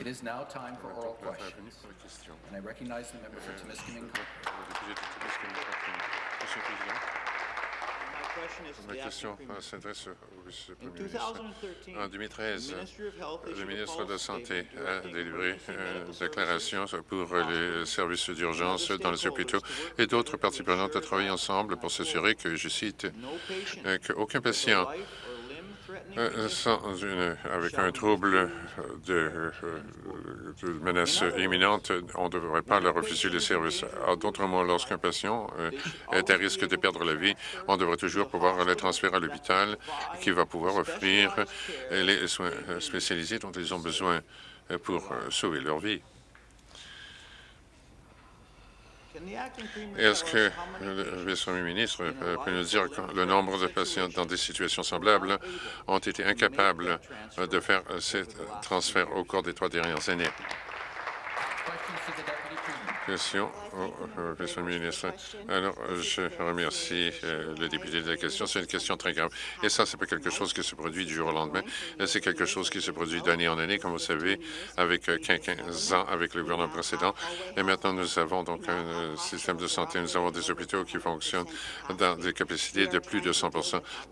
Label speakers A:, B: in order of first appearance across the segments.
A: It is now time for oral questions, and I recognize the member for Timiskaming.
B: Ma
C: the
B: question euh, s'adresse au vice-premier
C: In
B: ministre.
C: 2013,
B: En 2013,
C: the Ministry of Health
B: le ministre de la Santé a délivré
C: emergency
B: une
C: medical
B: déclaration
C: services
B: pour les services d'urgence dans les hôpitaux et d'autres parties prenantes de travailler ensemble pour s'assurer que, je cite, euh, qu'aucun patient sans une, avec un trouble euh, de, euh, de menace imminente, on ne devrait pas leur refuser les services. D'autres mots, lorsqu'un patient euh, est à risque de perdre la vie, on devrait toujours pouvoir le transférer à l'hôpital qui va pouvoir offrir les soins spécialisés dont ils ont besoin pour sauver leur vie.
C: Can the acting premier
B: Est-ce que
C: many
B: le vice-premier ministre euh, peut nous dire que le nombre de patients dans des situations semblables ont été incapables euh, de faire euh, ces euh, transferts au cours des trois dernières années? Question au au vice-premier ministre. Alors, euh, je remercie euh, le député de la question. C'est une question très grave. Et ça, c'est pas quelque chose qui se produit du jour au lendemain. Euh, C'est quelque chose qui se produit d'année en année, comme vous savez, avec euh, 15 ans avec le gouvernement précédent. Et maintenant, nous avons donc un euh, système de santé. Nous avons des hôpitaux qui fonctionnent dans des capacités de plus de 100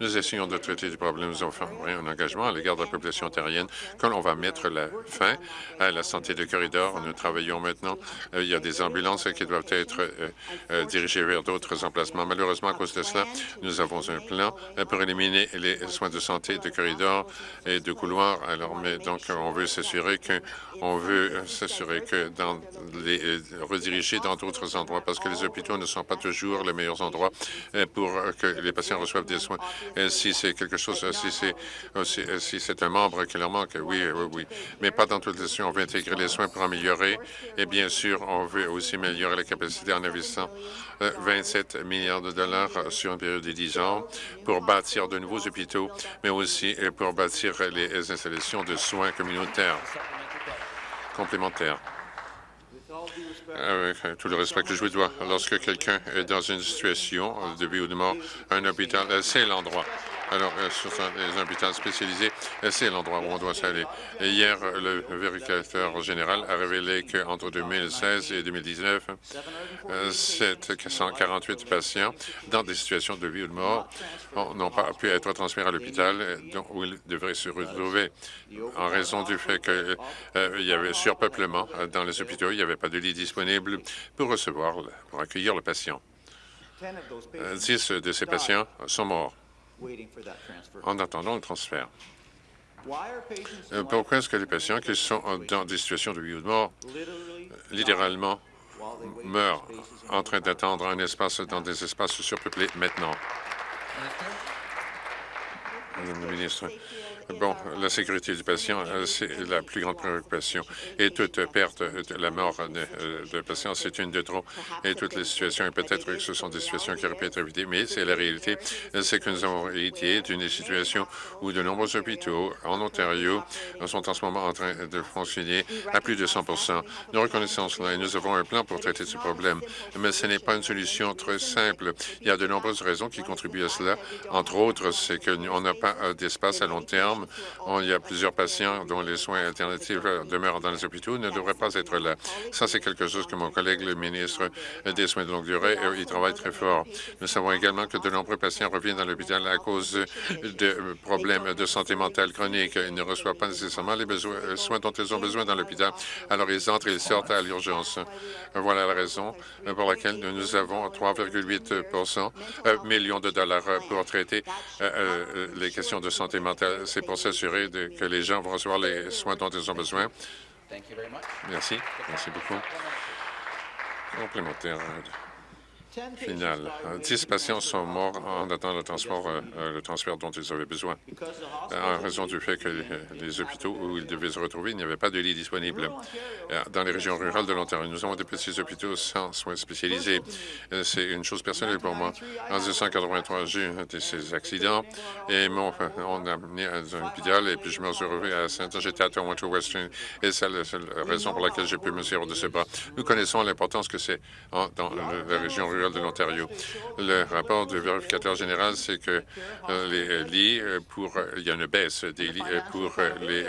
B: Nous essayons de traiter du problème. Nous avons fait un engagement à l'égard de la population ontarienne quand on va mettre la fin à la santé de corridor. Nous travaillons maintenant. Euh, Il y a des ambulances qui doivent être euh, euh, dirigées vers d'autres emplacements. Malheureusement, à cause de cela, nous avons un plan euh, pour éliminer les soins de santé de corridor et de couloir. Alors, mais donc, on veut s'assurer que on veut s'assurer que dans les rediriger dans d'autres endroits parce que les hôpitaux ne sont pas toujours les meilleurs endroits pour que les patients reçoivent des soins. Si c'est quelque chose, si c'est si, si c'est un membre qui leur manque, oui, oui, oui, mais pas dans toutes les situations. On veut intégrer les soins pour améliorer et bien sûr, on veut aussi améliorer la capacité en investissant euh, 27 milliards de dollars euh, sur une période de 10 ans pour bâtir de nouveaux hôpitaux, mais aussi euh, pour bâtir les installations de soins communautaires complémentaires. Avec euh, tout le respect que je vous dois, lorsque quelqu'un est dans une situation euh, de vie ou de mort, un hôpital, euh, c'est l'endroit. Alors, euh, sur un- les hôpitaux spécialisés, euh, c'est l'endroit où on doit s'aller. Hier, euh, le vérificateur général a révélé qu'entre 2016 et 2019, euh, 748 patients dans des situations de vie ou de mort ont- n'ont pas pu être transférés à l'hôpital euh, où ils devraient se retrouver en raison du fait qu'il y avait surpeuplement euh, dans les hôpitaux. Il n'y avait pas de lit disponible pour recevoir, pour accueillir le patient.
C: 10 of those
B: Euh,
C: patients
B: 10 de ces patients sont morts
C: waiting for that transfer.
B: en attendant le transfert.
C: Why are patients
B: Euh, Pourquoi est-ce que les patients qui sont euh, dans des situations de vie ou de mort,
C: literally
B: littéralement, meurent en train d'attendre un espace dans des espaces surpeuplés maintenant? Madame la ministre. Bon, la sécurité du patient, euh, c'est la plus grande préoccupation. Et toute perte de la mort de, euh, de patient, c'est une de trop. Et toutes les situations, et peut-être que ce sont des situations qui auraient pu être évitées, mais c'est la réalité, c'est que nous avons hérité d'une situation où de nombreux hôpitaux en Ontario sont en ce moment en train de fonctionner à plus de 100 Nous reconnaissons cela et nous avons un plan pour traiter ce problème. Mais ce n'est pas une solution très simple. Il y a de nombreuses raisons qui contribuent à cela. Entre autres, c'est qu'on n'a pas euh, d'espace à long terme. Il y a plusieurs patients dont les soins alternatifs euh, demeurent dans les hôpitaux ne devraient pas être là. Ça, c'est quelque chose que mon collègue, le ministre des Soins de longue durée, euh, il travaille très fort. Nous savons également que de nombreux patients reviennent dans l'hôpital à cause de problèmes de santé mentale chronique. Ils ne reçoivent pas nécessairement les euh, soins dont ils ont besoin dans l'hôpital. Alors, ils entrent et ils sortent à l'urgence. Voilà la raison pour laquelle nous avons 3,8 euh, millions de dollars pour traiter les questions de santé mentale. Pour s'assurer que les gens vont recevoir les soins dont ils ont besoin. Merci. Merci beaucoup. Complémentaire.
C: 10 patients
B: final. Dix patients sont morts en attendant le transfert, euh, euh, le transfert dont ils avaient besoin. Euh, En raison du fait que les, hôpitaux où ils devaient se retrouver, il n'y avait pas de lit disponible. Euh, Dans les régions rurales de l'Ontario, nous avons des petits hôpitaux sans soins spécialisés. C'est une chose personnelle pour moi. En 1983, j'ai eu de ces accidents et mon, on a amené à un hôpital et puis je me suis retrouvé à saint J'étais à Toronto Western et c'est la seule raison pour laquelle j'ai pu me servir de ce bras. Nous connaissons l'importance que c'est en- dans la région rurale de l'Ontario. Le rapport du vérificateur général, c'est que euh, les lits pour... Il y a une baisse des lits pour les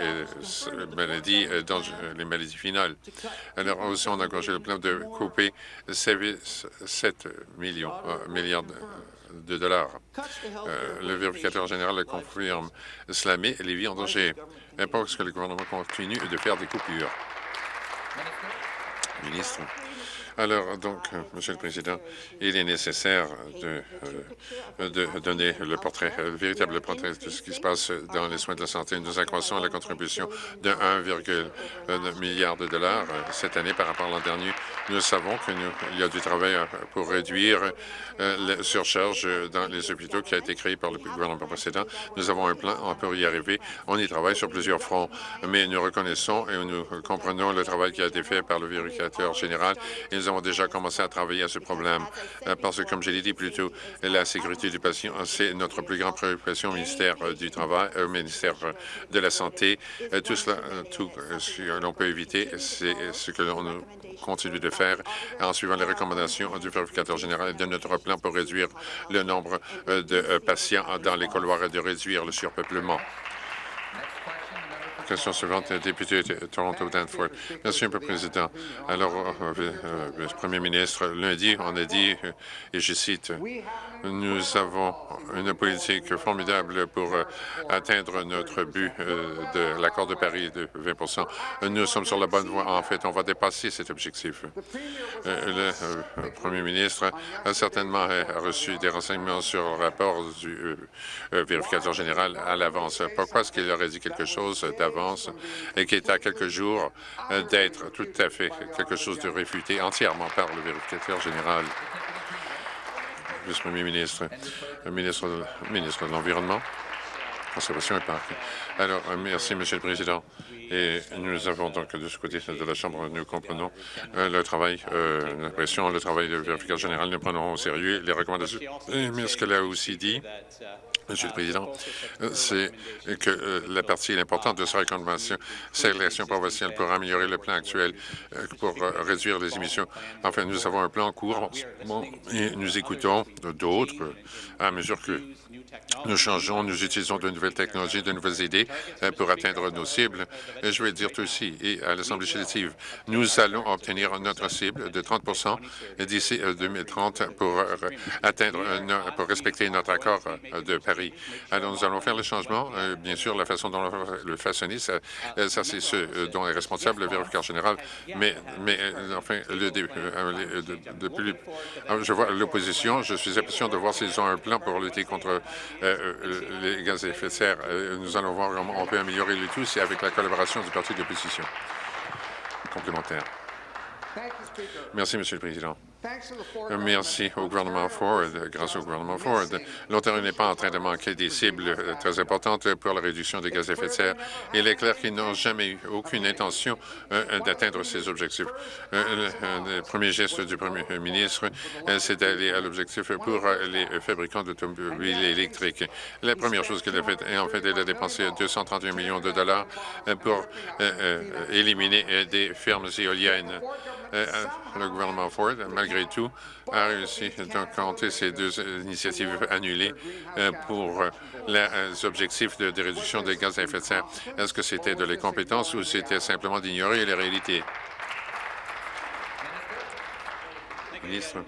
B: maladies, dans les maladies finales. Alors aussi, on a engagé le plan de couper 7 millions, milliards de dollars. le vérificateur général confirme cela met les vies en danger. Parce que le gouvernement continue de faire des coupures. Ministre. Alors, donc, euh, Monsieur le Président, il est nécessaire de, euh, donner le portrait, le véritable portrait de ce qui se passe dans les soins de la santé. Nous accroissons la contribution de 1,1 milliard de dollars euh, cette année par rapport à l'an dernier. Nous savons qu'il y a du travail pour réduire la surcharge dans les hôpitaux qui a été créé par le gouvernement précédent. Nous avons un plan, on peut y arriver. On y travaille sur plusieurs fronts, mais nous reconnaissons et nous comprenons le travail qui a été fait par le vérificateur général avons déjà commencé à travailler à ce problème euh, parce que, comme je l'ai dit plus tôt, la sécurité du patient, c'est notre plus grande préoccupation au ministère euh, du Travail, au ministère euh, de la Santé. Tout cela, tout ce que l'on peut éviter, c'est ce que l'on continue de faire en suivant les recommandations du vérificateur général de notre plan pour réduire le nombre de patients dans les couloirs et de réduire le surpeuplement question suivante, député de Toronto-Danforth. Merci, M. le Président. Alors, euh, euh, euh, Premier ministre, lundi, on a dit, et je cite, nous avons une politique formidable pour atteindre notre but de l'accord de Paris de 20% Nous sommes sur la bonne voie. En fait, on va dépasser cet objectif. Le Premier ministre a certainement reçu des renseignements sur le rapport du vérificateur général à l'avance. Pourquoi est-ce qu'il aurait dit quelque chose d'avant et qui est à quelques jours euh, d'être tout à fait quelque chose de réfuté entièrement par le vérificateur général? Vice-premier ministre, ministre, ministre de l'Environnement, Conservation et Parc. Alors, euh, merci, Monsieur le Président. Et nous avons donc de ce côté de la Chambre, nous comprenons euh, le travail, euh, l'impression, le travail de vérificateur général. Nous prenons au sérieux les recommandations. Mais ce qu'elle a aussi dit, Monsieur le Président, c'est que la partie importante de sa recommandation, c'est l'action provinciale pour améliorer le plan actuel, pour réduire les émissions. Enfin, nous avons un plan en cours et nous écoutons d'autres à mesure que nous changeons, nous utilisons de nouvelles technologies, de nouvelles idées euh, pour atteindre nos cibles. Je vais dire aussi, et à l'Assemblée législative, nous allons obtenir notre cible de 30% d'ici 2030 euh, pour euh, atteindre, pour respecter notre accord de Paris. Alors, nous allons faire le changement. Bien sûr, la façon dont on le façonner, ça, c'est ce dont est responsable le vérificateur général. Mais, mais enfin, le, depuis, je vois l'opposition. Je suis impatient de voir s'ils ont un plan pour lutter contre les gaz à effet de serre. Euh, nous allons voir comment on peut améliorer le tout, c'est avec la collaboration du parti de l'opposition. Complémentaire. Merci, Monsieur le Président. Merci au gouvernement Ford. Grâce au gouvernement Ford, l'Ontario n'est pas en train de manquer des cibles euh, très importantes pour la réduction des gaz à effet de serre. Il est clair qu'ils n'ont jamais eu aucune intention euh, d'atteindre ces objectifs. Euh, le premier geste du premier ministre, c'est d'aller à l'objectif pour les fabricants d'automobiles électriques. La première chose qu'il a faite, en fait, elle a dépensé 231 millions de dollars pour éliminer des fermes éoliennes. le gouvernement Ford, malgré malgré tout, a réussi de compter ces deux initiatives annulées euh, pour euh, les objectifs de, réduction des gaz à effet de serre. Est-ce que c'était de l'incompétence ou c'était simplement d'ignorer les réalités? Ministre,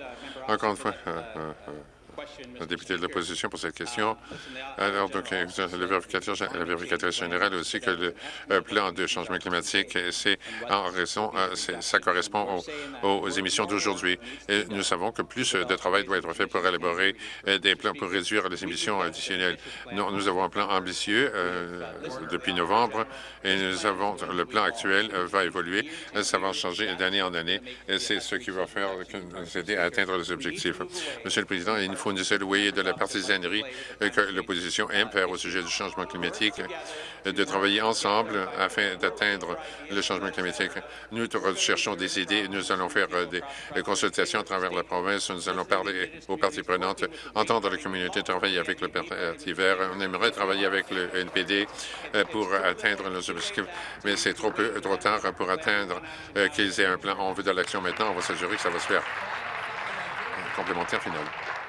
B: encore une fois, euh, le député de l'opposition pour cette question. Alors, donc, le vérificateur, le vérificateur général aussi que le euh, plan de changement climatique, c'est en raison, euh, ça correspond aux, émissions d'aujourd'hui. Nous savons que plus de travail doit être fait pour élaborer euh, des plans pour réduire les émissions additionnelles. Nous, nous avons un plan ambitieux depuis novembre et nous avons le plan actuel va évoluer. Ça va changer d'année en année et c'est ce qui va faire nous aider à atteindre les objectifs. Monsieur le Président, il nous faut nous éloigner de la partisanerie que l'opposition aime faire au sujet du changement climatique, de travailler ensemble afin d'atteindre le changement climatique. Nous cherchons des idées. Nous allons faire euh, des consultations à travers la province. Nous allons parler aux parties prenantes, entendre la communauté, travailler avec le Parti vert. On aimerait travailler avec le NPD euh, pour atteindre nos objectifs, mais c'est trop peu, trop tard pour atteindre euh, qu'ils aient un plan. On veut de l'action maintenant. On va s'assurer que ça va se faire. complémentaire final.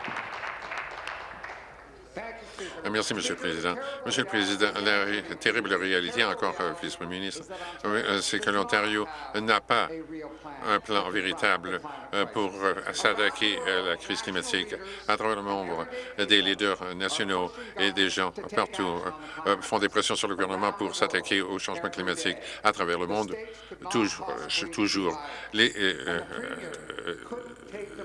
B: Euh, Merci, Monsieur le Président. Monsieur le Président, la terrible réalité, encore, euh, vice-premier ministre, euh, c'est que l'Ontario n'a pas un plan véritable pour s'attaquer à la crise climatique. À travers le monde, des leaders nationaux et des gens partout font des pressions sur le gouvernement pour s'attaquer au changement climatique. À travers le monde, toujours, toujours les,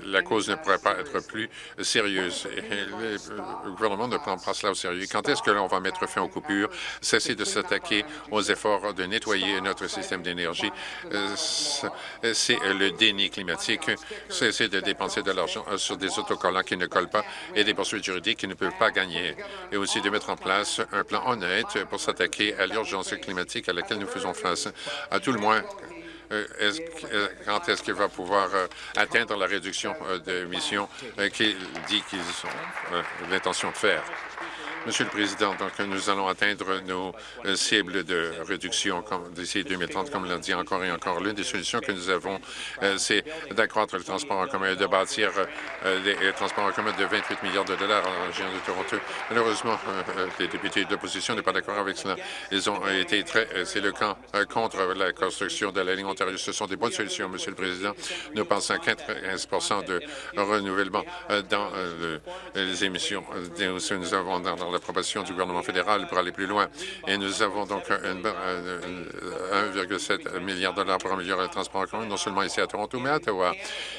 B: la cause ne pourrait pas être plus sérieuse. Et le, gouvernement ne prend pas cela au sérieux. Quand est-ce que l'on va mettre fin aux coupures, cesser de s'attaquer aux efforts de nettoyer notre système d'énergie? Euh, C'est le déni climatique. Cesser de dépenser de l'argent euh, sur des autocollants qui ne collent pas et des poursuites juridiques qui ne peuvent pas gagner. Et aussi de mettre en place un plan honnête pour s'attaquer à l'urgence climatique à laquelle nous faisons face. À tout le moins, euh, euh, quand est-ce qu'il va pouvoir euh, atteindre la réduction d'émissions qu'il dit qu'ils ont l'intention de faire? Monsieur le Président, donc nous allons atteindre nos euh, cibles de réduction d'ici 2030, comme l'a dit encore et encore. L'une des solutions que nous avons, euh, c'est d'accroître le transport en commun et de bâtir des euh, transports en commun de 28 milliards de dollars en région de Toronto. Malheureusement, les députés de l'opposition ne sont pas d'accord avec cela. Ils ont été très... euh, contre la construction de la ligne Ontario. Ce sont des bonnes solutions, Monsieur le Président. Nous pensons à 95% de renouvellement dans le- les émissions. Aussi, Nous avons dans, l'approbation du gouvernement fédéral pour aller plus loin. Et nous avons donc une- euh, 1,7 milliard de dollars pour améliorer le transport en commun, non seulement ici à Toronto, mais à Ottawa.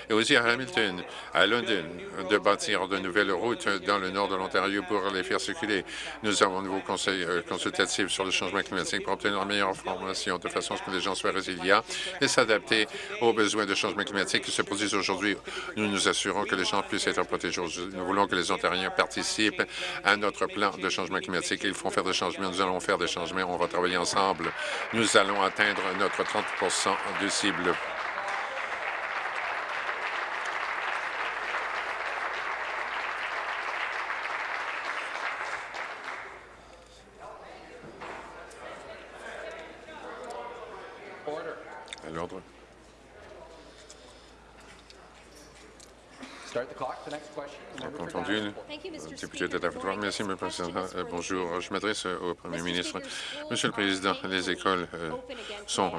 B: Et aussi à Hamilton, à London, de bâtir de nouvelles routes dans le nord de l'Ontario pour les faire circuler. Nous avons un nouveau conseil euh, consultatif sur le changement climatique pour obtenir la meilleure information de façon à ce que les gens soient résilients et s'adapter aux besoins de changement climatique qui se produisent aujourd'hui. Nous nous assurons que les gens puissent être protégés. Nous voulons que les Ontariens participent à notre plan de changement climatique. Ils font faire des changements. Nous allons faire des changements. On va travailler ensemble. Nous allons atteindre notre 30 de cible.
A: Order.
B: À l'ordre.
A: Start the clock. The next question. the member for
B: Entendu,
A: Niagara Falls.
D: Thank you, Mr.
B: député
D: Speaker.
B: de
D: Before I
B: Davenport.
D: get
B: Merci,
D: to
B: M. le Président. Euh, Bonjour, je m'adresse au Premier ministre. Monsieur le Président, les écoles, euh, sont,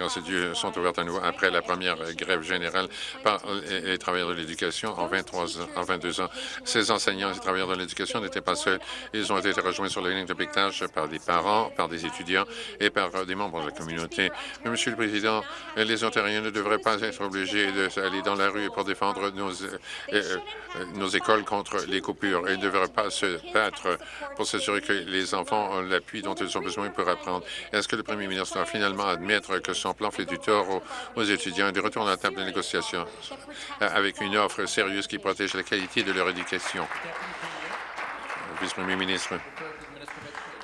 B: euh, sont ouvertes à nouveau après la première grève générale par les, travailleurs de l'éducation en 23 ans, en 22 ans. Ces enseignants et travailleurs de l'éducation n'étaient pas seuls. Ils ont été rejoints sur la ligne de piquetage par des parents, par des étudiants et par euh, des membres de la communauté. Mais, Monsieur le Président, euh, les Ontariens ne devraient pas être obligés d'aller dans la rue pour défendre nos, euh, euh, euh, nos écoles contre les coupures. Ils ne devraient pas se battre pour s'assurer que les enfants ont l'appui dont ils ont besoin pour apprendre. Est-ce que le Premier ministre va finalement admettre que son plan fait du tort aux, étudiants? Et de retourner à la table de négociation avec une offre sérieuse qui protège la qualité de leur éducation? Vice-premier ministre.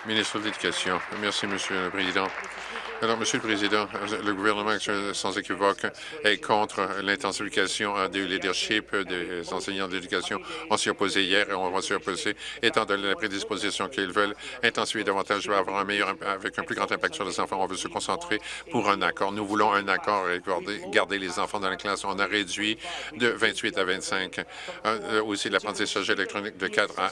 B: Ministre de l'Éducation. Merci, Monsieur le Président. Alors, Monsieur le Président, le gouvernement sans équivoque, est contre l'intensification euh, du leadership des enseignants de l'éducation. On s'y opposait hier et on va s'y opposer, étant donné la prédisposition qu'ils veulent intensifier davantage, va avoir un meilleur, avec un plus grand impact sur les enfants. On veut se concentrer pour un accord. Nous voulons un accord et garder, les enfants dans la classe. On a réduit de 28 à 25. Euh, aussi, l'apprentissage électronique de 4 à 1.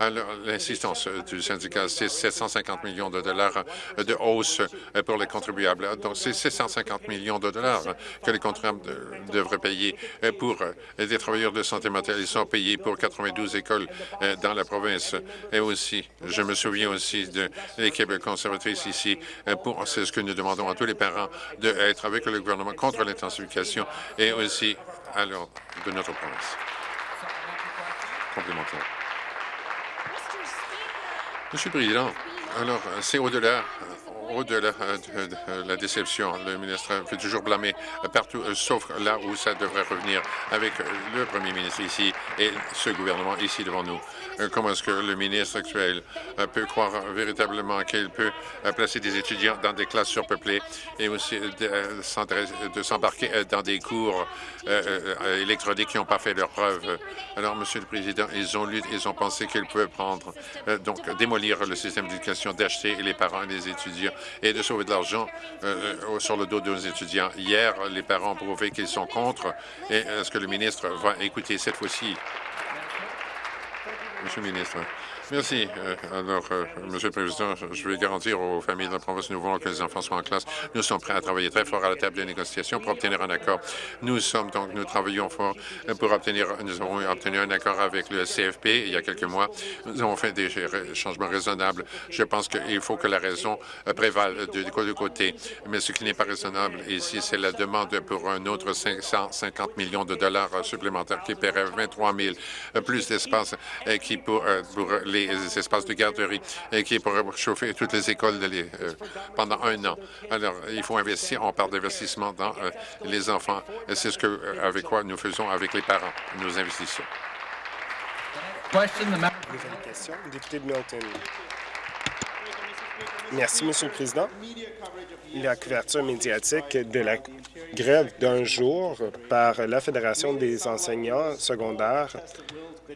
B: Alors, l'insistance du syndicat, c'est 750 millions de dollars de hausse pour les contribuables. Donc, c'est 750 millions de dollars que les contribuables de- devraient payer euh, pour euh, des travailleurs de santé mentale. Ils sont payés pour 92 écoles euh, dans la province. Et aussi, je me souviens aussi de l'équipe conservatrice ici. pour C'est ce que nous demandons à tous les parents d'être avec le gouvernement contre l'intensification et aussi à l'ordre de notre province. Complémentaire. Monsieur le Président, alors, c'est au-delà au-delà de, la déception. Le ministre fait toujours blâmer partout, euh, sauf là où ça devrait revenir avec euh, le premier ministre ici et ce gouvernement ici devant nous. Euh, Comment est-ce que le ministre actuel peut croire véritablement qu'il peut placer des étudiants dans des classes surpeuplées et aussi de, s'embarquer dans des cours électroniques qui n'ont pas fait leurs preuves? Alors, Monsieur le Président, ils ont, lu- ils ont pensé qu'ils pouvaient prendre, donc démolir le système d'éducation, d'acheter les parents et les étudiants et de sauver de l'argent euh, euh, sur le dos de nos étudiants. Hier, les parents ont prouvé qu'ils sont contre. Est-ce que le ministre va écouter cette fois-ci? Monsieur le ministre. Merci. Euh, alors, euh, Monsieur le Président, je vais garantir aux familles de la province, nous voulons que les enfants soient en classe. Nous sommes prêts à travailler très fort à la table des négociations pour obtenir un accord. Nous sommes donc, nous travaillons fort pour obtenir, nous avons obtenu un accord avec le CFP il y a quelques mois. Nous avons fait des changements raisonnables. Je pense qu'il faut que la raison euh, prévale de, côté. Mais ce qui n'est pas raisonnable ici, c'est la demande pour un autre 550 millions de dollars supplémentaires qui paierait 23 000 plus d'espace qui pour, pour les les espaces de garderie et qui pourraient chauffer toutes les écoles de les, euh, pendant un an. Alors, il faut investir. On parle d'investissement dans euh, les enfants. C'est ce que, euh, avec quoi nous faisons avec les parents. Nous investissons.
D: Nouvelle question, député de Milton. Merci, Monsieur le Président. La couverture médiatique de la grève d'un jour par la Fédération des enseignants secondaires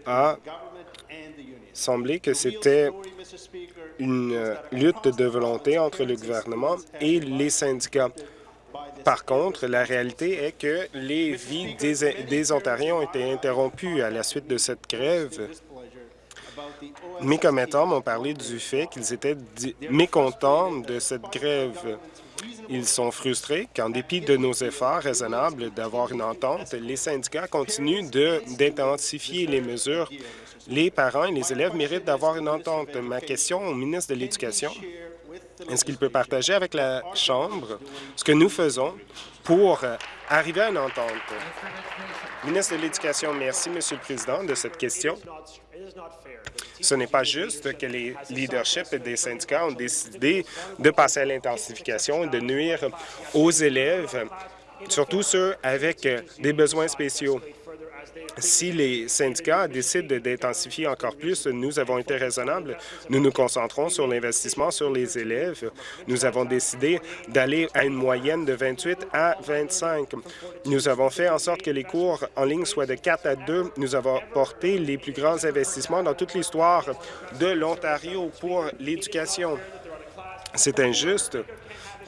D: a semblé que c'était une euh, lutte de volonté entre le gouvernement et les syndicats. Par contre, la réalité est que les vies des, des Ontariens ont été interrompues à la suite de cette grève. Mes commettants m'ont parlé du fait qu'ils étaient mécontents de cette grève. Ils sont frustrés qu'en dépit de nos efforts raisonnables d'avoir une entente, les syndicats continuent d'intensifier les mesures les parents et les élèves méritent d'avoir une entente. Ma question au ministre de l'Éducation, est-ce qu'il peut partager avec la Chambre ce que nous faisons pour arriver à une entente? Ministre de l'Éducation, merci, Monsieur le Président, de cette question. Ce n'est pas juste que les leaderships des syndicats ont décidé de passer à l'intensification et de nuire aux élèves, surtout ceux avec des besoins spéciaux. Si les syndicats décident d'intensifier encore plus, nous avons été raisonnables. Nous nous concentrons sur l'investissement sur les élèves. Nous avons décidé d'aller à une moyenne de 28 à 25. Nous avons fait en sorte que les cours en ligne soient de 4 à 2. Nous avons porté les plus grands investissements dans toute l'histoire de l'Ontario pour l'éducation. C'est injuste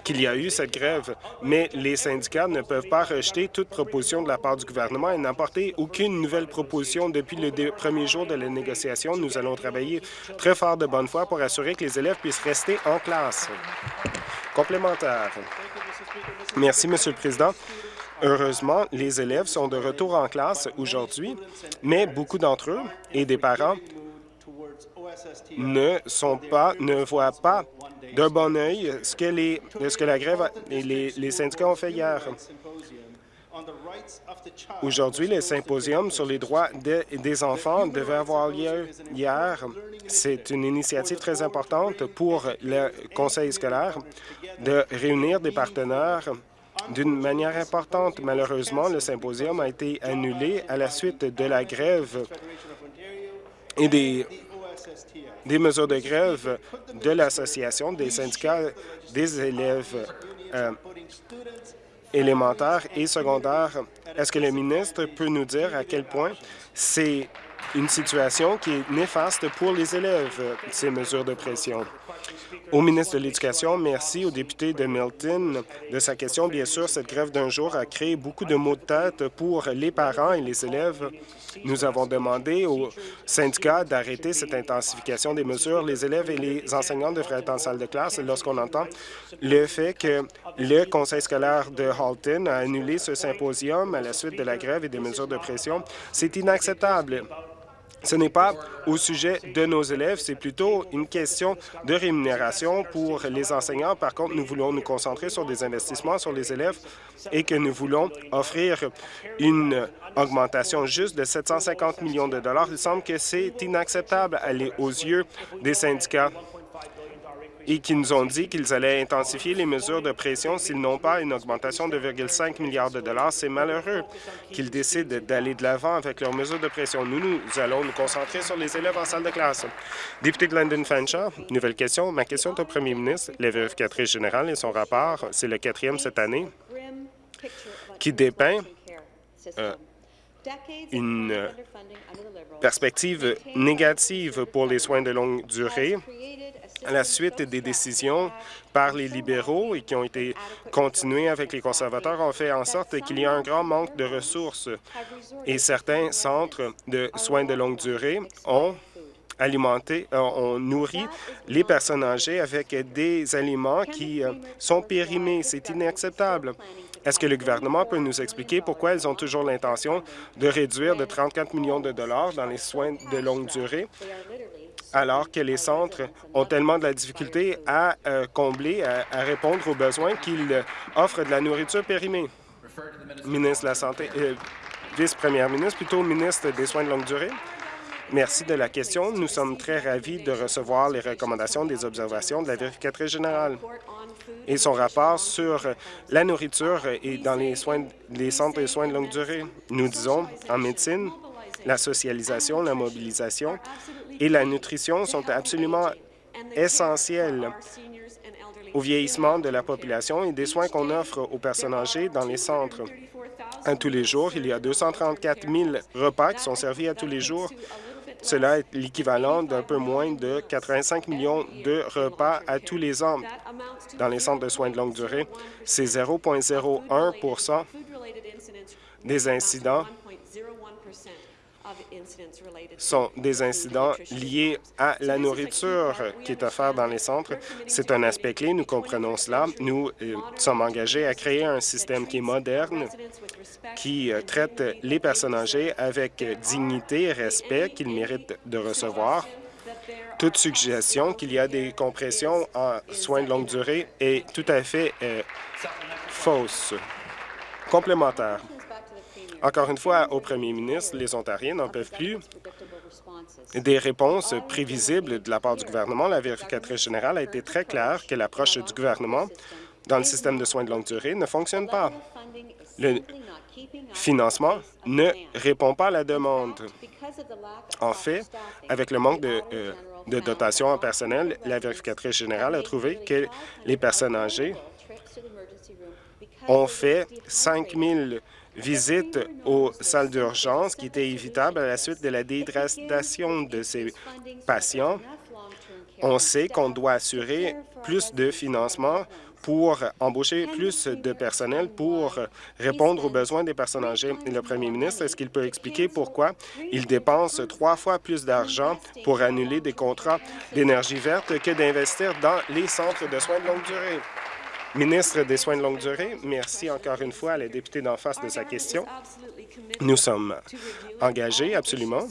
D: qu'il y a eu cette grève, mais les syndicats ne peuvent pas rejeter toute proposition de la part du gouvernement et n'apporter aucune nouvelle proposition depuis le premier jour de la négociation. Nous allons travailler très fort de bonne foi pour assurer que les élèves puissent rester en classe. Complémentaire. Merci, Monsieur le Président. Heureusement, les élèves sont de retour en classe aujourd'hui, mais beaucoup d'entre eux et des parents ne sont pas, ne voient pas d'un bon œil ce que, les, ce que la grève et les, les syndicats ont fait hier. Aujourd'hui, le symposium sur les droits des enfants devait avoir lieu hier. C'est une initiative très importante pour le conseil scolaire de réunir des partenaires d'une manière importante. Malheureusement, le symposium a été annulé à la suite de la grève et des des mesures de grève de l'Association des syndicats des élèves euh, élémentaires et secondaires. Est-ce que le ministre peut nous dire à quel point c'est une situation qui est néfaste pour les élèves, ces mesures de pression? Au ministre de l'Éducation, merci au député de Milton de sa question. Bien sûr, cette grève d'un jour a créé beaucoup de maux de tête pour les parents et les élèves. Nous avons demandé aux syndicats d'arrêter cette intensification des mesures. Les élèves et les enseignants devraient être en salle de classe lorsqu'on entend le fait que le conseil scolaire de Halton a annulé ce symposium à la suite de la grève et des mesures de pression. C'est inacceptable. Ce n'est pas au sujet de nos élèves, c'est plutôt une question de rémunération pour les enseignants. Par contre, nous voulons nous concentrer sur des investissements sur les élèves et que nous voulons offrir une augmentation juste de 750 millions de dollars. Il semble que c'est inacceptable aux yeux des syndicats et qui nous ont dit qu'ils allaient intensifier les mesures de pression s'ils n'ont pas une augmentation de 2,5 milliards de dollars. C'est malheureux qu'ils décident d'aller de l'avant avec leurs mesures de pression. Nous, nous allons nous concentrer sur les élèves en salle de classe. Député de London Fanshawe, nouvelle question. Ma question est au premier ministre. La vérificatrice générale et son rapport, c'est le quatrième cette année, qui dépeint euh, une perspective négative pour les soins de longue durée à la suite des décisions par les libéraux et qui ont été continuées avec les conservateurs ont fait en sorte qu'il y a un grand manque de ressources et certains centres de soins de longue durée ont alimenté, euh, ont nourri les personnes âgées avec des aliments qui euh, sont périmés. C'est inacceptable. Est-ce que le gouvernement peut nous expliquer pourquoi ils ont toujours l'intention de réduire de 34 millions de dollars dans les soins de longue durée? Alors que les centres ont tellement de la difficulté à euh, combler, à, répondre aux besoins qu'ils euh, offrent de la nourriture périmée? Ministre de la Santé, euh, vice-première ministre, plutôt ministre des Soins de longue durée. Merci de la question. Nous sommes très ravis de recevoir les recommandations des observations de la vérificatrice générale et son rapport sur la nourriture et dans les, soins, les centres de soins de longue durée. Nous disons, en médecine, la socialisation, la mobilisation et la nutrition sont absolument essentielles au vieillissement de la population et des soins qu'on offre aux personnes âgées dans les centres. À tous les jours, il y a 234 000 repas qui sont servis à tous les jours. Cela est l'équivalent d'un peu moins de 85 millions de repas à tous les ans dans les centres de soins de longue durée. C'est 0,01% des incidents sont des incidents liés à la nourriture qui est offerte dans les centres. C'est un aspect clé, nous comprenons cela. Nous euh, sommes engagés à créer un système qui est moderne, qui euh, traite les personnes âgées avec dignité et respect qu'ils méritent de recevoir. Toute suggestion qu'il y a des compressions en soins de longue durée est tout à fait euh, fausse. Complémentaire. Encore une fois, au premier ministre, les Ontariens n'en peuvent plus des réponses prévisibles de la part du gouvernement. La vérificatrice générale a été très claire que l'approche du gouvernement dans le système de soins de longue durée ne fonctionne pas. Le financement ne répond pas à la demande. En fait, avec le manque de, euh, dotation en personnel, la vérificatrice générale a trouvé que les personnes âgées ont fait 5 000 visite aux salles d'urgence qui était évitable à la suite de la déhydratation de ces patients. On sait qu'on doit assurer plus de financement pour embaucher plus de personnel pour répondre aux besoins des personnes âgées. le premier ministre, est-ce qu'il peut expliquer pourquoi il dépense trois fois plus d'argent pour annuler des contrats d'énergie verte que d'investir dans les centres de soins de longue durée? Ministre des Soins de longue durée, merci encore une fois à la députée d'en face de sa question. Nous sommes engagés absolument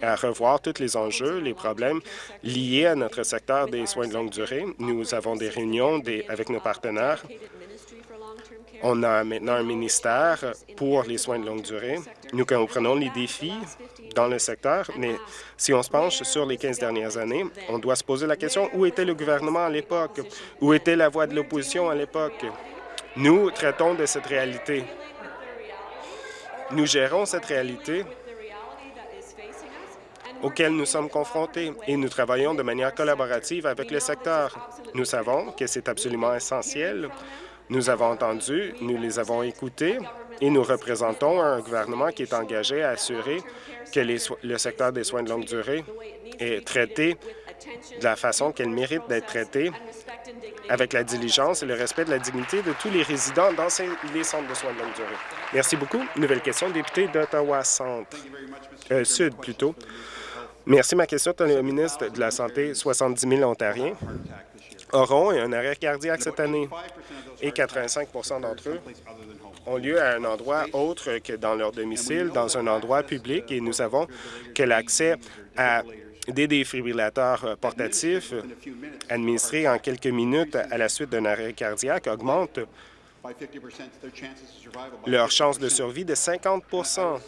D: à revoir tous les enjeux, les problèmes liés à notre secteur des soins de longue durée. Nous avons des réunions avec nos partenaires on a maintenant un ministère pour les soins de longue durée. Nous comprenons les défis dans le secteur, mais si on se penche sur les 15 dernières années, on doit se poser la question où était le gouvernement à l'époque? Où était la voix de l'opposition à l'époque? Nous traitons de cette réalité. Nous gérons cette réalité auquel nous sommes confrontés et nous travaillons de manière collaborative avec le secteur. Nous savons que c'est absolument essentiel nous avons entendu, nous les avons écoutés et nous représentons un gouvernement qui est engagé à assurer que le secteur des soins de longue durée est traité de la façon qu'elle mérite d'être traitée, avec la diligence et le respect de la dignité de tous les résidents dans les centres de soins de longue durée. Merci beaucoup. Nouvelle question, député d'Ottawa Centre, euh, Sud plutôt. Merci. Ma question est au ministre de la Santé. 70 000 Ontariens auront un arrêt cardiaque cette année. Et 85% d'entre eux ont lieu à un endroit autre que dans leur domicile, dans un endroit public, et nous savons que l'accès à des défibrillateurs portatifs administrés en quelques minutes à la suite d'un arrêt cardiaque augmente leur chance de survie de 50%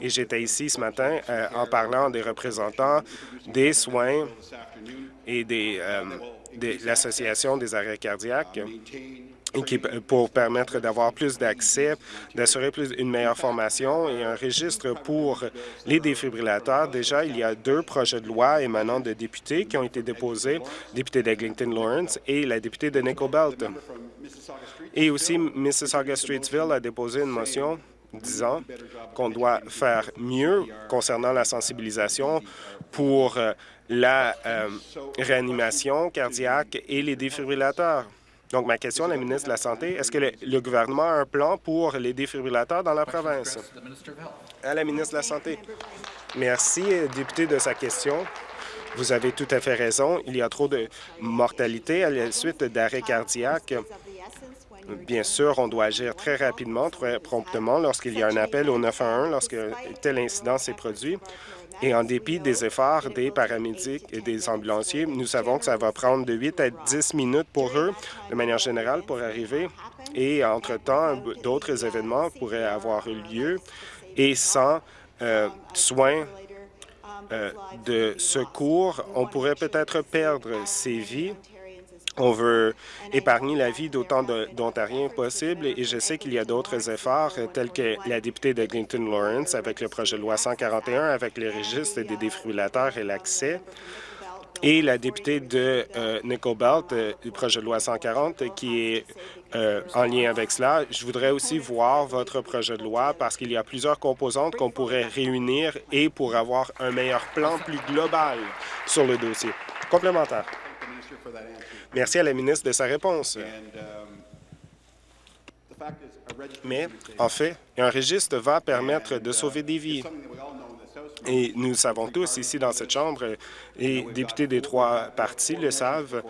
D: Et j'étais ici ce matin euh, en parlant des représentants des soins et des, euh, de l'Association des arrêts cardiaques pour permettre d'avoir plus d'accès, d'assurer plus une meilleure formation et un registre pour les défibrillateurs. Déjà, il y a deux projets de loi émanant de députés qui ont été déposés, député d'Eglinton Lawrence. et la députée de Nickel Belt. Et aussi, Mississauga-Streetsville a déposé une motion disant qu'on doit faire mieux concernant la sensibilisation pour euh, la euh, réanimation cardiaque et les défibrillateurs. Donc, ma question à la ministre de la Santé, est-ce que le, le gouvernement a un plan pour les défibrillateurs dans la province? À la ministre de la Santé. Merci, euh, député, de sa question. Vous avez tout à fait raison. Il y a trop de mortalité à la suite d'arrêts cardiaques. Bien sûr, on doit agir très rapidement, très promptement lorsqu'il y a un appel au 911 lorsque tel incident s'est produit. Et en dépit des efforts des paramédics et des ambulanciers, nous savons que ça va prendre de 8 à 10 minutes pour eux, de manière générale, pour arriver. Et entre-temps, d'autres événements pourraient avoir eu lieu et sans euh, soins euh, de secours, on pourrait peut-être perdre ces vies. On veut épargner la vie d'autant d'Ontariens possible et je sais qu'il y a d'autres efforts euh, tels que la députée de Eglinton Lawrence avec le projet de loi 141 avec les registres des défibrillateurs et l'accès et la députée de euh, Nickel Belt euh, du projet de loi 140 qui est euh, en lien avec cela. Je voudrais aussi voir votre projet de loi parce qu'il y a plusieurs composantes qu'on pourrait réunir et pour avoir un meilleur plan plus global sur le dossier. Complémentaire. Merci à la ministre de sa réponse.
E: Um,
D: Mais,
E: is
D: en fait, un registre va permettre de sauver des vies. Et nous savons tous ici dans cette Chambre, et députés des trois partis le savent,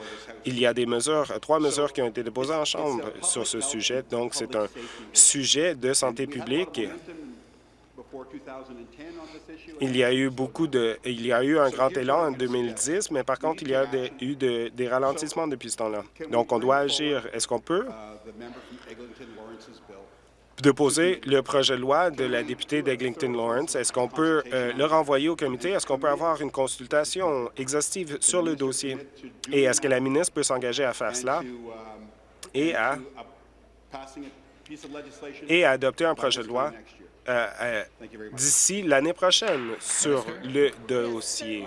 D: il y a des mesures, trois mesures qui ont été déposées en Chambre sur ce sujet. Donc, c'est un sujet de santé publique.
E: Before 2010 on this issue,
D: Il y a eu beaucoup de, il y a eu un grand élan en 2010, mais par contre, il y a des- eu de- des ralentissements depuis ce temps-là. Donc, on doit agir. Est-ce qu'on peut?
E: uh,
D: déposer le projet de loi de la députée d'Eglinton Lawrence? Est-ce qu'on peut euh, le renvoyer au comité? Est-ce qu'on peut avoir une consultation exhaustive sur le dossier? Et est-ce que la ministre peut s'engager à faire cela?
E: um,
D: et à,
E: uh,
D: et à adopter un projet de loi euh, d'ici l'année prochaine sur le dossier?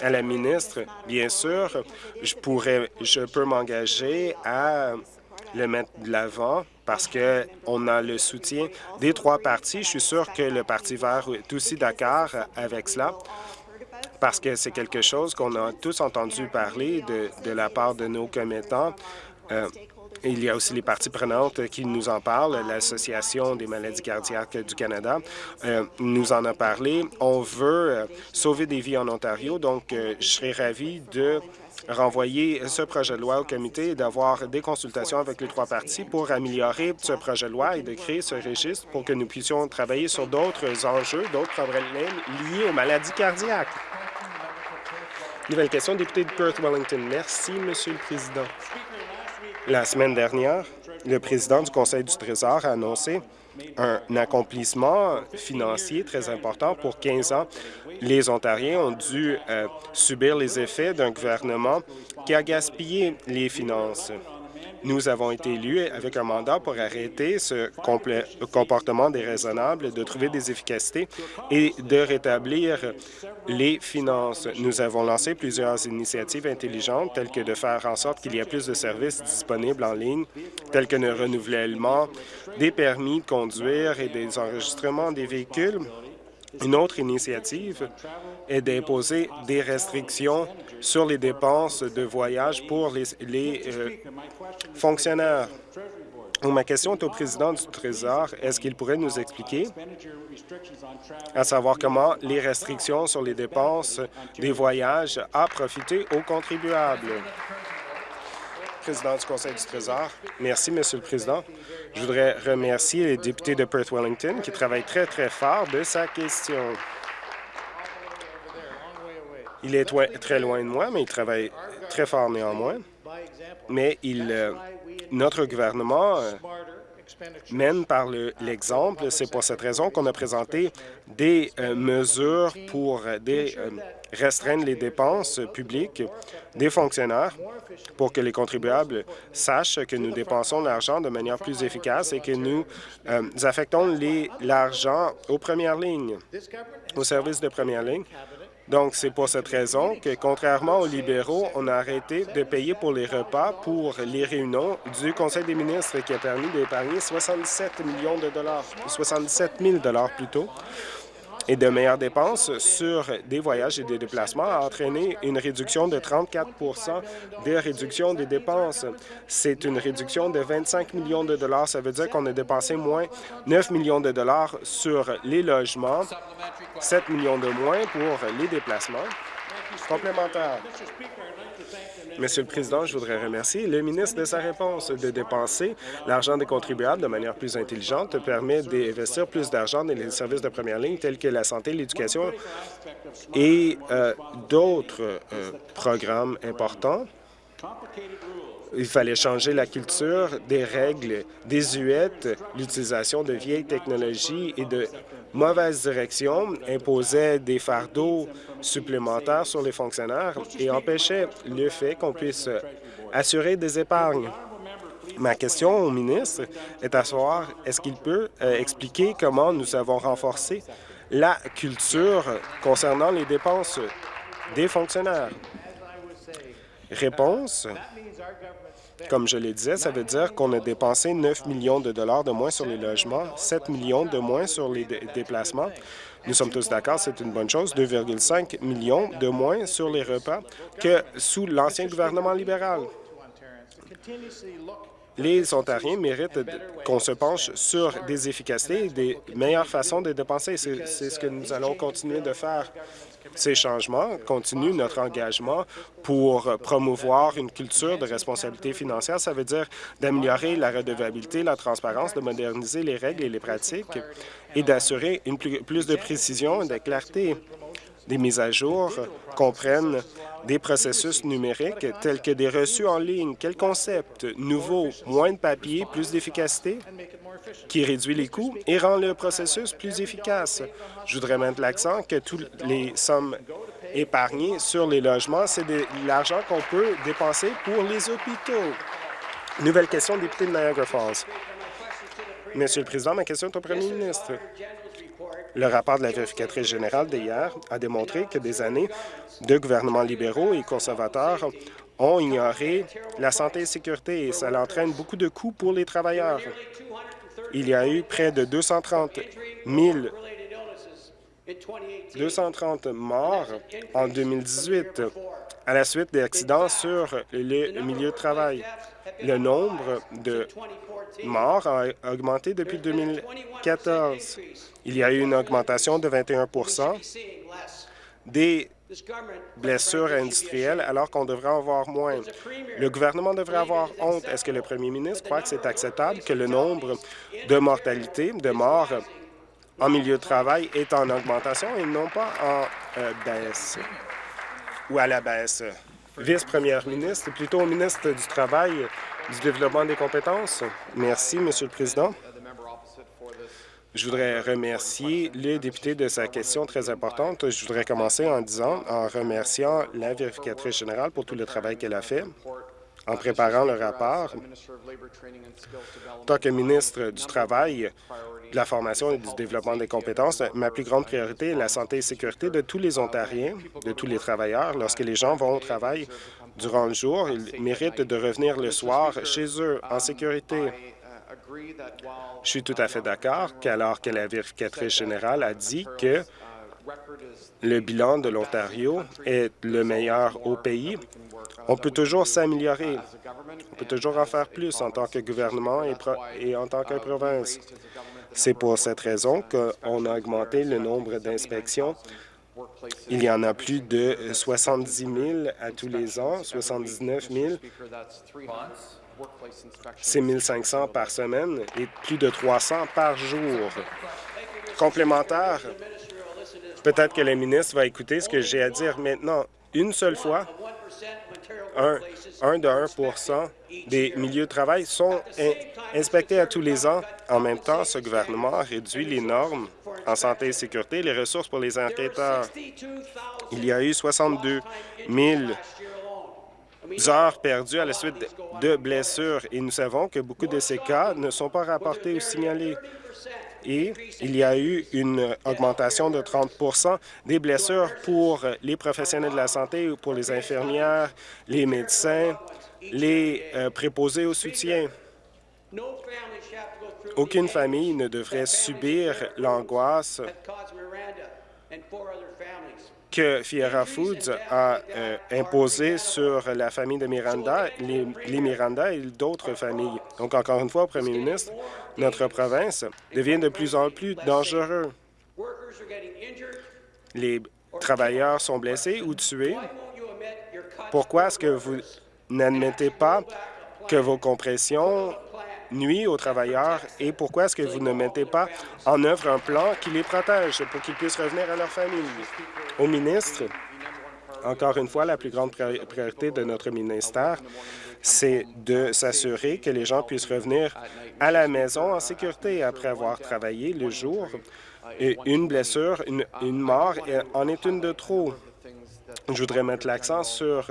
D: À la ministre, bien sûr, je pourrais, je peux m'engager à le mettre de l'avant parce que on a le soutien des trois partis. Je suis sûr que le Parti vert est aussi d'accord avec cela parce que c'est quelque chose qu'on a tous entendu parler de, de la part de nos commettants. Euh, il y a aussi les parties prenantes qui nous en parlent, l'Association des maladies cardiaques du Canada euh, nous en a parlé. On veut euh, sauver des vies en Ontario, donc euh, je serais ravi de renvoyer ce projet de loi au comité et d'avoir des consultations avec les trois parties pour améliorer ce projet de loi et de créer ce registre pour que nous puissions travailler sur d'autres enjeux, d'autres problèmes liés aux maladies cardiaques. Nouvelle question, député de Perth-Wellington. Merci, Monsieur le Président. La semaine dernière, le président du Conseil du Trésor a annoncé un accomplissement financier très important pour 15 ans. Les Ontariens ont dû euh, subir les effets d'un gouvernement qui a gaspillé les finances. Nous avons été élus avec un mandat pour arrêter ce comportement déraisonnable, de trouver des efficacités et de rétablir les finances. Nous avons lancé plusieurs initiatives intelligentes, telles que de faire en sorte qu'il y ait plus de services disponibles en ligne, tels que le renouvellement des permis de conduire et des enregistrements des véhicules. Une autre initiative est d'imposer des restrictions sur les dépenses de voyage pour les, euh, fonctionnaires. Ma question est au président du Trésor. Est-ce qu'il pourrait nous expliquer, à savoir comment les restrictions sur les dépenses des voyages a profité aux contribuables? Président du Conseil du Trésor. Merci, Monsieur le Président. Je voudrais remercier les députés de Perth-Wellington qui travaillent très, très fort de sa question. Il est très loin de moi, mais il travaille très fort néanmoins. Mais il, euh, notre gouvernement euh, mène par le- l'exemple. C'est pour cette raison qu'on a présenté des euh, mesures pour restreindre les dépenses publiques des fonctionnaires pour que les contribuables sachent que nous dépensons l'argent de manière plus efficace et que nous affectons l'argent aux premières lignes, aux services de première ligne. Donc, c'est pour cette raison que, contrairement aux libéraux, on a arrêté de payer pour les repas pour les réunions du Conseil des ministres qui a permis d'épargner 67 millions de dollars, 77 000 dollars plutôt, et de meilleures dépenses sur des voyages et des déplacements a entraîné une réduction de 34% des réductions des dépenses. C'est une réduction de 25 millions de dollars. Ça veut dire qu'on a dépensé moins 9 millions de dollars sur les logements, 7 millions de moins pour les déplacements complémentaires. Monsieur le Président, je voudrais remercier le ministre de sa réponse. De dépenser l'argent des contribuables de manière plus intelligente permet d'investir plus d'argent dans les services de première ligne tels que la santé, l'éducation et euh, d'autres euh, programmes importants. Il fallait changer la culture des règles désuètes, l'utilisation de vieilles technologies et de mauvaises directions imposaient des fardeaux supplémentaires sur les fonctionnaires et empêchaient le fait qu'on puisse assurer des épargnes. Ma question au ministre est à savoir, est-ce qu'il peut euh, expliquer comment nous avons renforcé la culture concernant les dépenses des fonctionnaires? Réponse? Comme je le disais, ça veut dire qu'on a dépensé 9 millions de dollars de moins sur les logements, 7 millions de moins sur les déplacements. Nous sommes tous d'accord, c'est une bonne chose, 2,5 millions de moins sur les repas que sous l'ancien gouvernement libéral. Les Ontariens méritent qu'on se penche sur des efficacités et des meilleures façons de dépenser. C'est ce que nous allons continuer de faire. Ces changements continuent notre engagement pour promouvoir une culture de responsabilité financière. Ça veut dire d'améliorer la redevabilité, la transparence, de moderniser les règles et les pratiques et d'assurer plus de précision et de clarté. Des mises à jour comprennent des processus numériques tels que des reçus en ligne. Quel concept nouveau, moins de papier, plus d'efficacité, qui réduit les coûts et rend le processus plus efficace? Je voudrais mettre l'accent que toutes les sommes épargnées sur les logements, c'est de l'argent qu'on peut dépenser pour les hôpitaux. Nouvelle question, député de Niagara Falls. Monsieur le Président, ma question est au premier ministre. Le rapport de la vérificatrice générale d'hier a démontré que des années de gouvernements libéraux et conservateurs ont ignoré la santé et la sécurité et cela entraîne beaucoup de coûts pour les travailleurs. Il y a eu près de 230 000 230 morts en 2018 à la suite d'accidents sur le milieu de travail. Le nombre de morts a augmenté depuis 2014. Il y a eu une augmentation de 21% des blessures industrielles alors qu'on devrait en avoir moins. Le gouvernement devrait avoir honte. Est-ce que le premier ministre croit que c'est acceptable que le nombre de mortalités, de morts en milieu de travail est en augmentation et non pas en euh, baisse ou à la baisse? Vice-première ministre, plutôt ministre du Travail, du Développement des compétences. Merci, Monsieur le Président. Je voudrais remercier le député de sa question très importante. Je voudrais commencer en disant, en remerciant la vérificatrice générale pour tout le travail qu'elle a fait en préparant le rapport. En tant que ministre du Travail, de la formation et du développement des compétences, ma plus grande priorité est la santé et sécurité de tous les Ontariens, de tous les travailleurs. Lorsque les gens vont au travail durant le jour, ils méritent de revenir le soir chez eux en sécurité. Je suis tout à fait d'accord qu'alors que la vérificatrice générale a dit que le bilan de l'Ontario est le meilleur au pays, on peut toujours s'améliorer. On peut toujours en faire plus en tant que gouvernement et, en tant que province. C'est pour cette raison qu'on a augmenté le nombre d'inspections. Il y en a plus de 70 000 à tous les ans, 79 000 c'est 1 500 par semaine et plus de 300 par jour. Complémentaire, peut-être que le ministre va écouter ce que j'ai à dire maintenant. Une seule fois, un, un de 1% des milieux de travail sont inspectés à tous les ans. En même temps, ce gouvernement réduit les normes en santé et sécurité et les ressources pour les enquêteurs. Il y a eu 62 000 heures perdues à la suite de blessures et nous savons que beaucoup de ces cas ne sont pas rapportés ou signalés. Et il y a eu une augmentation de 30 des blessures pour les professionnels de la santé, pour les infirmières, les médecins, les euh, préposés au soutien. Aucune famille ne devrait subir l'angoisse que Fiera Foods a euh, imposée sur la famille de Miranda, les, les Miranda et d'autres familles. Donc, encore une fois, premier ministre, notre province devient de plus en plus dangereux. Les travailleurs sont blessés ou tués. Pourquoi est-ce que vous n'admettez pas que vos compressions nuit aux travailleurs et pourquoi est-ce que vous ne mettez pas en œuvre un plan qui les protège pour qu'ils puissent revenir à leur famille? Au ministre, encore une fois, la plus grande priorité de notre ministère, c'est de s'assurer que les gens puissent revenir à la maison en sécurité après avoir travaillé le jour. Une blessure, une, une mort en est une de trop. Je voudrais mettre l'accent sur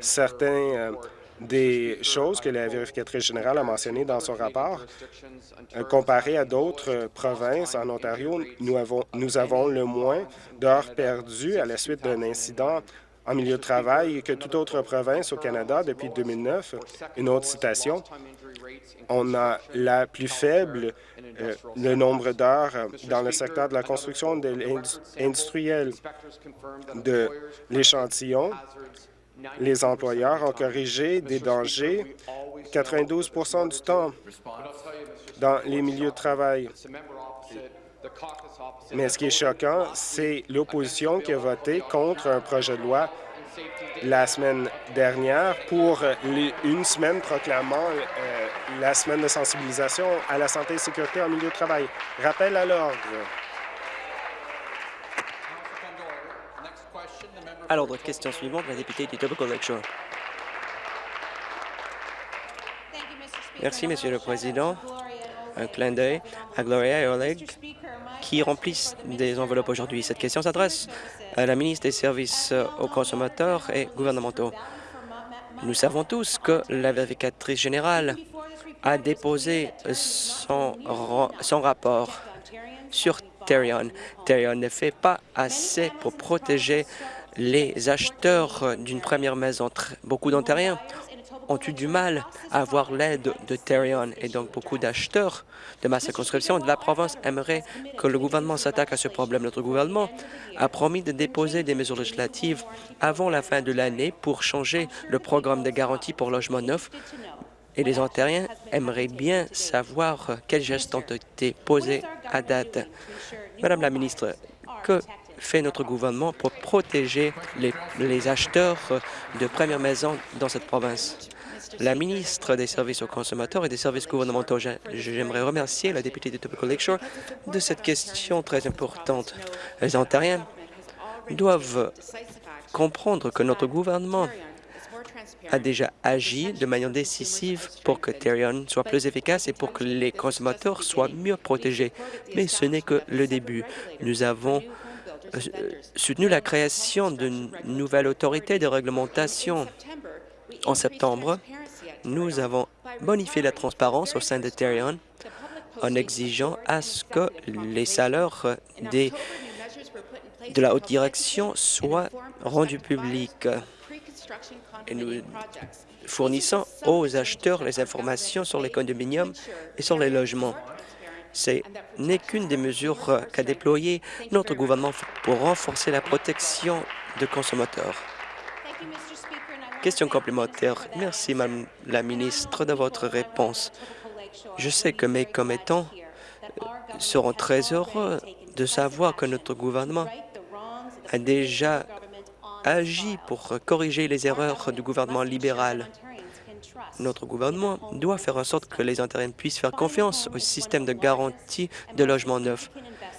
D: certains euh, des choses que la vérificatrice générale a mentionnées dans son rapport. Euh, comparé à d'autres euh, provinces, en Ontario, nous avons, le moins d'heures perdues à la suite d'un incident en milieu de travail que toute autre province au Canada depuis 2009. Une autre citation, on a la plus faible euh, le nombre d'heures dans le secteur de la construction industrielle de l'échantillon les employeurs ont corrigé des dangers 92% du temps dans les milieux de travail. Mais ce qui est choquant, c'est l'opposition qui a voté contre un projet de loi la semaine dernière pour une semaine proclamant euh, la semaine de sensibilisation à la santé et sécurité en milieu de travail. Rappel à l'ordre.
F: À l'ordre, question suivante, la députée du Tobacco Lakeshore. Merci, Monsieur le Président. Un clin d'œil à Gloria et Oleg qui remplissent des enveloppes aujourd'hui. Cette question s'adresse à la ministre des Services aux consommateurs et gouvernementaux. Nous savons tous que la vérificatrice générale a déposé son, son rapport sur Terion. Terion ne fait pas assez pour protéger les acheteurs d'une première maison. Beaucoup d'Ontariens ont eu du mal à avoir l'aide de Terion et donc beaucoup d'acheteurs de ma circonscription de la province aimeraient que le gouvernement s'attaque à ce problème. Notre gouvernement a promis de déposer des mesures législatives avant la fin de l'année pour changer le programme de garantie pour logement neuf et les Ontariens aimeraient bien savoir quels gestes ont été posés à date. Madame la ministre, que fait notre gouvernement pour protéger les, acheteurs de première maison dans cette province? La ministre des Services aux consommateurs et des services gouvernementaux, j'aimerais remercier la députée de Tobacco Lakeshore de cette question très importante. Les Ontariens doivent comprendre que notre gouvernement a déjà agi de manière décisive pour que Terion soit plus efficace et pour que les consommateurs soient mieux protégés. Mais ce n'est que le début. Nous avons soutenu la création d'une nouvelle autorité de réglementation. En septembre, nous avons bonifié la transparence au sein de Terion en exigeant à ce que les salaires de la haute direction soient rendus publics. Et nous fournissons aux acheteurs les informations sur les condominiums et sur les logements. Ce n'est qu'une des mesures qu'a déployé notre gouvernement pour renforcer la protection de consommateurs. Question complémentaire. Merci, Madame la ministre, de votre réponse. Je sais que mes commettants seront très heureux de savoir que notre gouvernement a déjà agi pour corriger les erreurs du gouvernement libéral. Notre gouvernement doit faire en sorte que les Ontariens puissent faire confiance au système de garantie de logement neuf.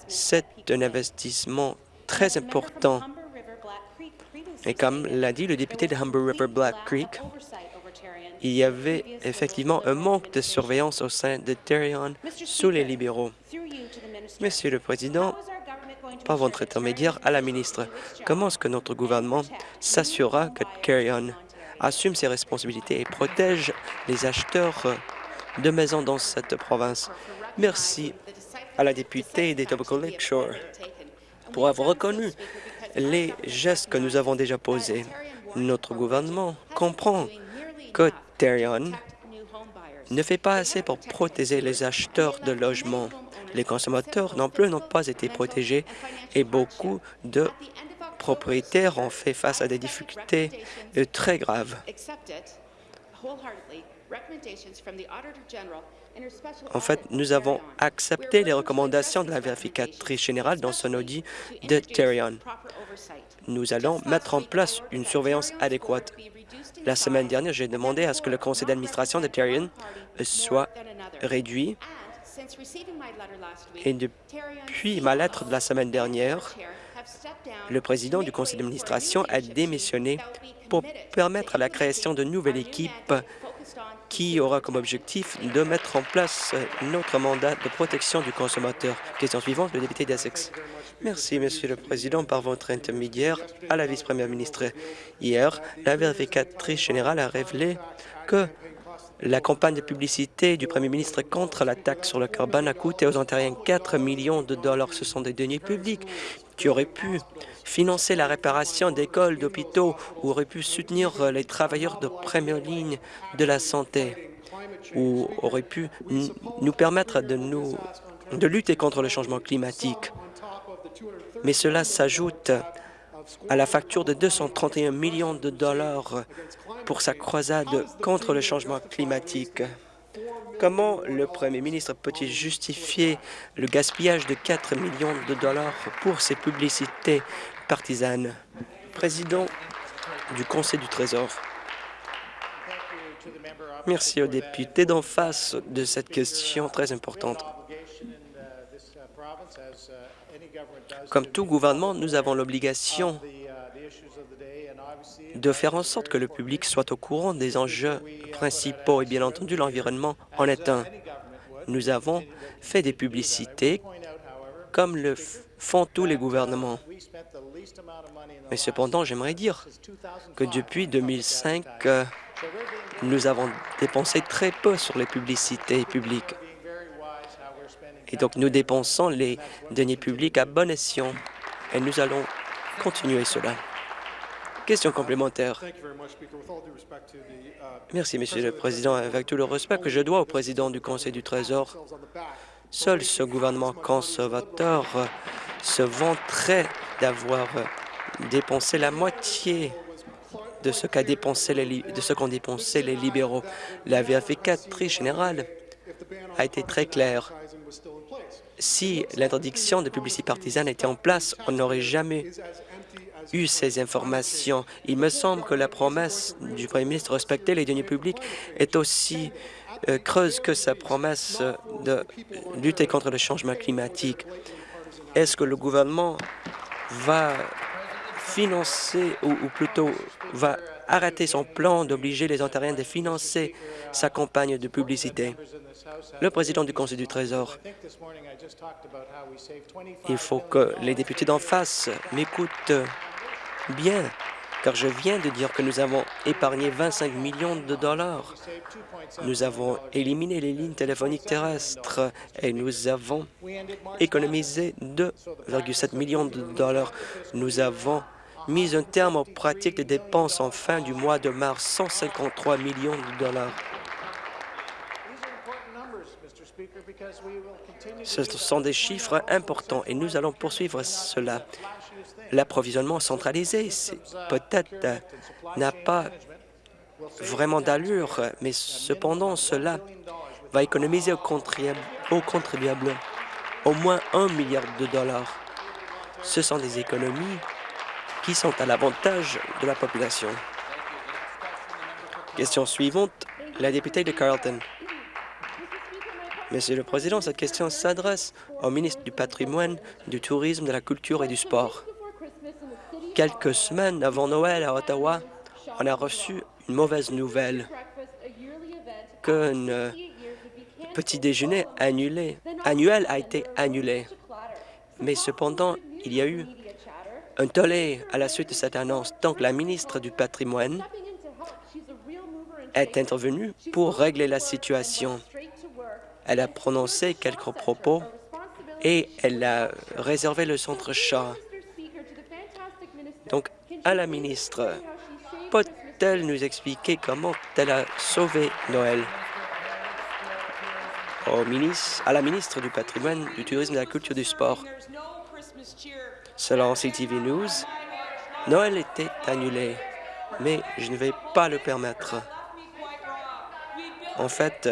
F: C'est un investissement très important. Et comme l'a dit le député de Humber River Black Creek, il y avait effectivement un manque de surveillance au sein de Terion sous les libéraux. Monsieur le Président, par votre intermédiaire à la ministre, comment est-ce que notre gouvernement s'assurera que Terion assume ses responsabilités et protège les acheteurs de maisons dans cette province. Merci à la députée des Tobacco Lakeshore pour avoir reconnu les gestes que nous avons déjà posés. Notre gouvernement comprend que Terrion ne fait pas assez pour protéger les acheteurs de logements. Les consommateurs non plus n'ont pas été protégés et beaucoup de propriétaires ont fait face à des difficultés euh, très graves. En fait, nous avons accepté les recommandations de la vérificatrice générale dans son audit de Terrion. Nous allons mettre en place une surveillance adéquate. La semaine dernière, j'ai demandé à ce que le conseil d'administration de Terrion soit réduit et depuis ma lettre de la semaine dernière, le président du conseil d'administration a démissionné pour permettre la création de nouvelles équipes qui aura comme objectif de mettre en place notre mandat de protection du consommateur. Question suivante, le député d'Essex. Merci, Monsieur le Président, par votre intermédiaire à la vice-première ministre. Hier, la vérificatrice générale a révélé que la campagne de publicité du premier ministre contre la taxe sur le carbone a coûté aux Ontariens 4 millions de dollars. Ce sont des deniers publics qui auraient pu financer la réparation d'écoles, d'hôpitaux ou auraient pu soutenir les travailleurs de première ligne de la santé ou auraient pu nous permettre de, nous, de lutter contre le changement climatique. Mais cela s'ajoute à la facture de 231 millions de dollars pour sa croisade contre le changement climatique. Comment le Premier ministre peut-il justifier le gaspillage de 4 millions de dollars pour ces publicités partisanes? Président du Conseil du Trésor. Merci aux députés d'en face de cette question très importante. Comme tout gouvernement, nous avons l'obligation de faire en sorte que le public soit au courant des enjeux principaux et bien entendu l'environnement en est un. Nous avons fait des publicités comme le font tous les gouvernements. Mais cependant, j'aimerais dire que depuis 2005, nous avons dépensé très peu sur les publicités publiques. Et donc, nous dépensons les deniers publics à bon escient et nous allons continuer cela. Question complémentaire. Merci, Monsieur le Président. Avec tout le respect que je dois au Président du Conseil du Trésor, seul ce gouvernement conservateur se vanterait d'avoir dépensé la moitié de ce qu'ont dépensé, dépensé les libéraux. La vérificatrice générale a été très claire. Si l'interdiction de publicité partisane était en place, on n'aurait jamais eu ces informations. Il me semble que la promesse du Premier ministre de respecter les deniers publics est aussi euh, creuse que sa promesse de lutter contre le changement climatique. Est-ce que le gouvernement va financer, ou, ou plutôt va arrêter son plan d'obliger les Ontariens de financer sa campagne de publicité? Le président du Conseil du Trésor, il faut que les députés d'en face m'écoutent bien, car je viens de dire que nous avons épargné 25 millions de dollars. Nous avons éliminé les lignes téléphoniques terrestres et nous avons économisé 2,7 millions de dollars. Nous avons mis un terme aux pratiques de dépenses en fin du mois de mars, 153 millions de dollars. Ce sont des chiffres importants et nous allons poursuivre cela. L'approvisionnement centralisé, peut-être euh, n'a pas vraiment d'allure, mais cependant, cela va économiser aux contribuables au moins un milliard de dollars. Ce sont des économies qui sont à l'avantage de la population. Question suivante, la députée de Carleton. Monsieur le Président, cette question s'adresse au ministre du Patrimoine, du Tourisme, de la Culture et du Sport. Quelques semaines avant Noël à Ottawa, on a reçu une mauvaise nouvelle qu'un euh, petit déjeuner annuel a été annulé. Mais cependant, il y a eu un tollé à la suite de cette annonce. Donc, la ministre du Patrimoine est intervenue pour régler la situation. Elle a prononcé quelques propos et elle a réservé le centre chat. Donc, à la ministre, peut-elle nous expliquer comment elle a sauvé Noël? Au à la ministre du Patrimoine, du Tourisme, de la Culture du Sport. Selon CTV News, Noël était annulé, mais je ne vais pas le permettre. En fait,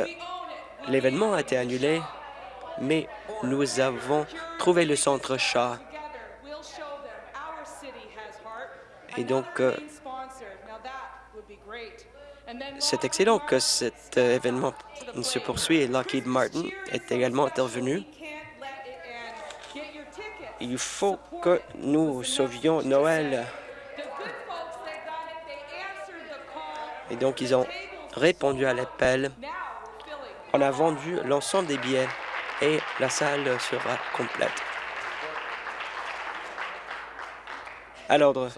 F: l'événement a été annulé, mais nous avons trouvé le centre chat. Et donc, euh, c'est excellent que cet euh, événement se poursuit et Lockheed Martin est également intervenu. Il faut que nous sauvions Noël. Et donc, ils ont répondu à l'appel. On a vendu l'ensemble des billets et la salle sera complète. À l'ordre.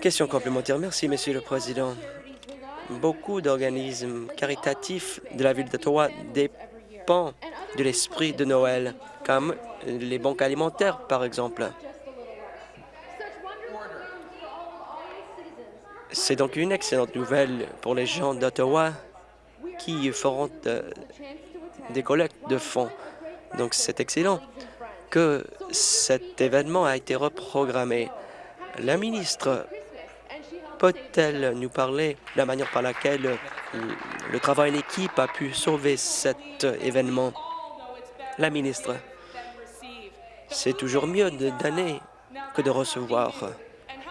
A: Question
F: complémentaire. Merci, Monsieur le Président. Beaucoup d'organismes caritatifs de la ville d'Ottawa dépendent de l'esprit de Noël, comme les banques alimentaires, par exemple. C'est donc une excellente nouvelle pour les gens d'Ottawa qui feront euh, des collectes de fonds. Donc, c'est excellent que cet événement a été reprogrammé. La ministre peut-elle nous parler de la manière par laquelle le travail en équipe a pu sauver cet événement? La ministre, c'est toujours mieux de donner que de recevoir.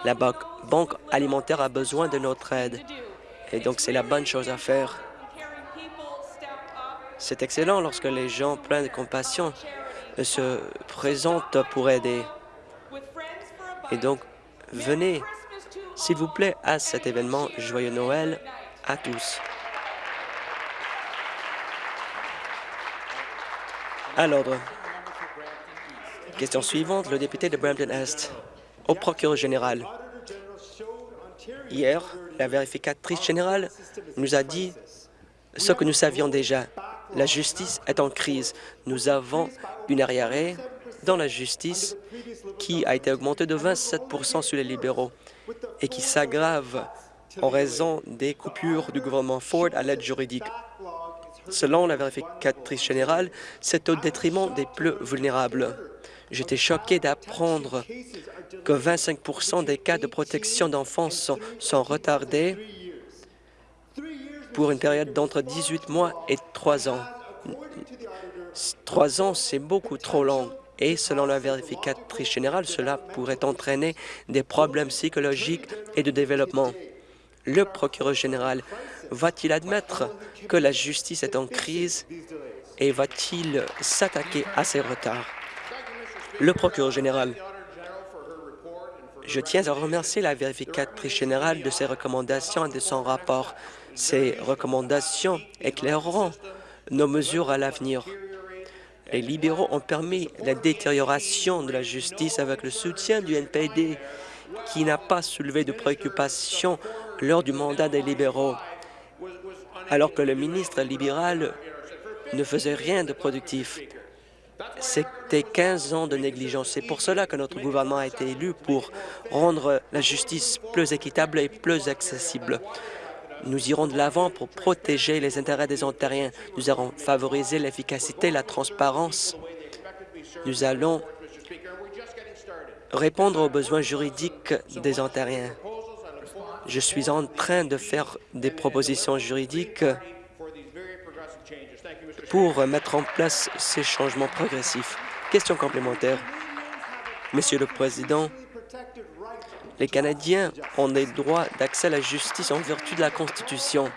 F: La banque alimentaire a besoin de notre aide et donc c'est la bonne chose à faire. C'est excellent lorsque les gens pleins de compassion se présentent pour aider. Et donc, venez, s'il vous plaît, à cet événement. Joyeux Noël à tous. À l'ordre. Question suivante, le député de Brampton-Est. Au procureur général. Hier, la vérificatrice générale nous a dit ce que nous savions déjà. La justice est en crise. Nous avons une arriérée dans la justice qui a été augmentée de 27% sur les libéraux et qui s'aggrave en raison des coupures du gouvernement Ford à l'aide juridique. Selon la vérificatrice générale, c'est au détriment des plus vulnérables. J'étais choqué d'apprendre que 25% des cas de protection d'enfants sont, sont retardés pour une période d'entre 18 mois et 3 ans. Trois ans, c'est beaucoup trop long. Et selon la vérificatrice générale, cela pourrait entraîner des problèmes psychologiques et de développement. Le procureur général va-t-il admettre que la justice est en crise et va-t-il s'attaquer à ces retards? Le procureur général. Je tiens à remercier la vérificatrice générale de ses recommandations et de son rapport. Ces recommandations éclaireront nos mesures à l'avenir. Les libéraux ont permis la détérioration de la justice avec le soutien du NPD, qui n'a pas soulevé de préoccupations lors du mandat des libéraux, alors que le ministre libéral ne faisait rien de productif. C'était 15 ans de négligence. C'est pour cela que notre gouvernement a été élu pour rendre la justice plus équitable et plus accessible. Nous irons de l'avant pour protéger les intérêts des Ontariens. Nous allons favoriser l'efficacité la transparence. Nous allons répondre aux besoins juridiques des Ontariens. Je suis en train de faire des propositions juridiques pour mettre en place ces changements progressifs. Question complémentaire. Monsieur le Président, les Canadiens ont des droits d'accès à la justice en vertu de la Constitution.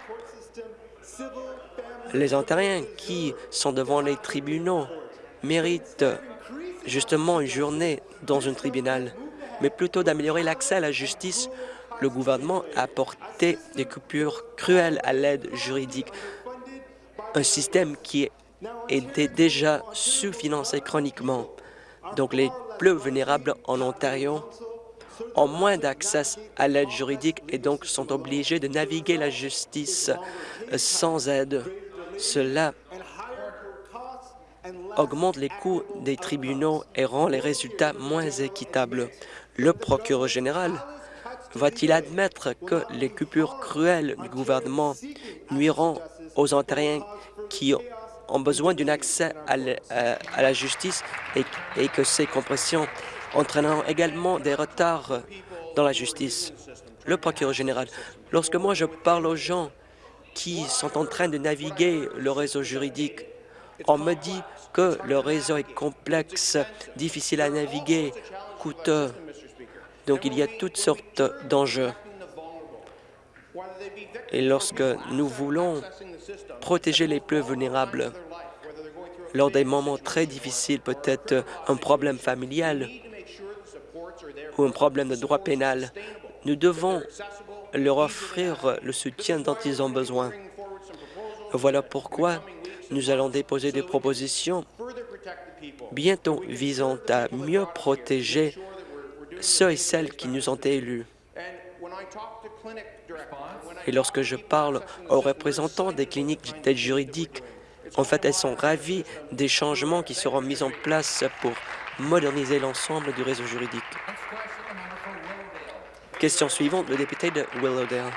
F: Les Ontariens qui sont devant les tribunaux méritent justement une journée dans un tribunal, mais plutôt d'améliorer l'accès à la justice. Le gouvernement a apporté des coupures cruelles à l'aide juridique, un système qui était déjà sous-financé chroniquement. Donc les plus vulnérables en Ontario ont moins d'accès à l'aide juridique et donc sont obligés de naviguer la justice sans aide. Cela augmente les coûts des tribunaux et rend les résultats moins équitables. Le procureur général va-t-il admettre que les coupures cruelles du gouvernement nuiront aux Ontariens qui ont besoin d'un accès à, à la justice et que ces compressions entraîneront également des retards dans la justice? Le procureur général, lorsque moi je parle aux gens qui sont en train de naviguer le réseau juridique, on me dit que le réseau est complexe, difficile à naviguer, coûteux. Donc il y a toutes sortes d'enjeux. Et lorsque nous voulons protéger les plus vulnérables lors des moments très difficiles, peut-être un problème familial ou un problème de droit pénal, nous devons leur offrir le soutien dont ils ont besoin. Voilà pourquoi nous allons déposer des propositions bientôt visant à mieux protéger ceux et celles qui nous ont élus. Et lorsque je parle aux représentants des cliniques d'aide juridique, en fait, elles sont ravies des changements qui seront mis en place pour moderniser l'ensemble du réseau juridique. Question suivante, le député de Willowdale.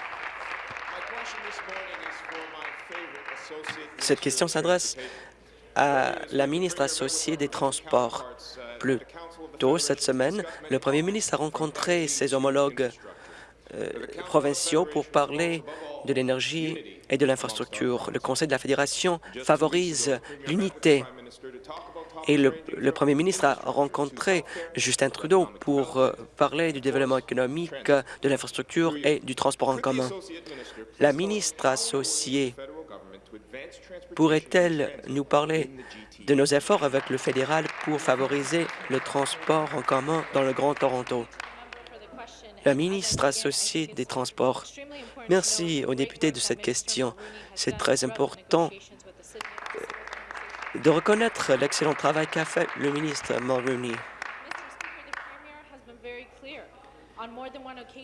F: Cette question s'adresse à la ministre associée des Transports. Plus tôt cette semaine, le premier ministre a rencontré ses homologues euh, provinciaux pour parler de l'énergie et de l'infrastructure. Le Conseil de la Fédération favorise l'unité et le, premier ministre a rencontré Justin Trudeau pour euh, parler du développement économique, de l'infrastructure et du transport en commun. La ministre associée pourrait-elle nous parler de nos efforts avec le fédéral pour favoriser le transport en commun dans le Grand Toronto? La ministre associée des Transports. Merci aux députés de cette question. C'est très important de reconnaître l'excellent travail qu'a fait le ministre Mulroney.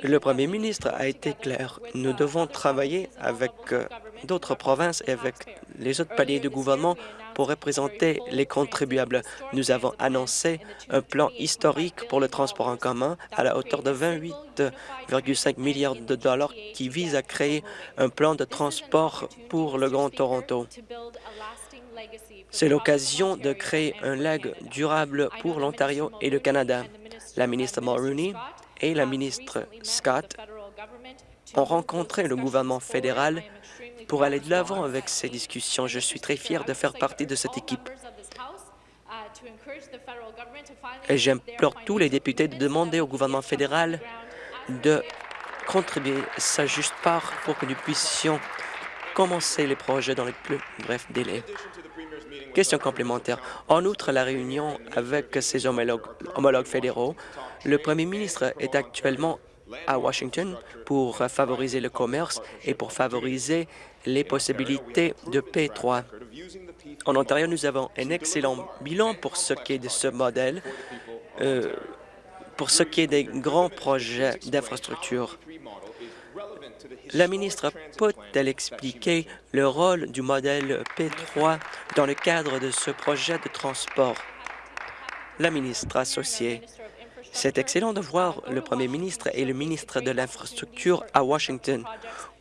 F: Le premier ministre a été clair. Nous devons travailler avec euh, d'autres provinces et avec les autres paliers de gouvernement pour représenter les contribuables. Nous avons annoncé un plan historique pour le transport en commun à la hauteur de 28,5 milliards de dollars qui vise à créer un plan de transport pour le Grand Toronto. C'est l'occasion de créer un leg durable pour l'Ontario et le Canada. La ministre Mulroney et la ministre Scott ont rencontré le gouvernement fédéral pour aller de l'avant avec ces discussions. Je suis très fier de faire partie de cette équipe. Et j'implore tous les députés de demander au gouvernement fédéral de contribuer sa juste part pour que nous puissions commencer les projets dans les plus brefs délais. Question complémentaire. En outre, la réunion avec ses homologues, fédéraux, le premier ministre est actuellement à Washington pour favoriser le commerce et pour favoriser les possibilités de P3. En Ontario, nous avons un excellent bilan pour ce qui est de ce modèle, euh, pour ce qui est des grands projets d'infrastructure. La ministre peut-elle expliquer le rôle du modèle P3 dans le cadre de ce projet de transport? La ministre associée. C'est excellent de voir le premier ministre et le ministre de l'Infrastructure à Washington,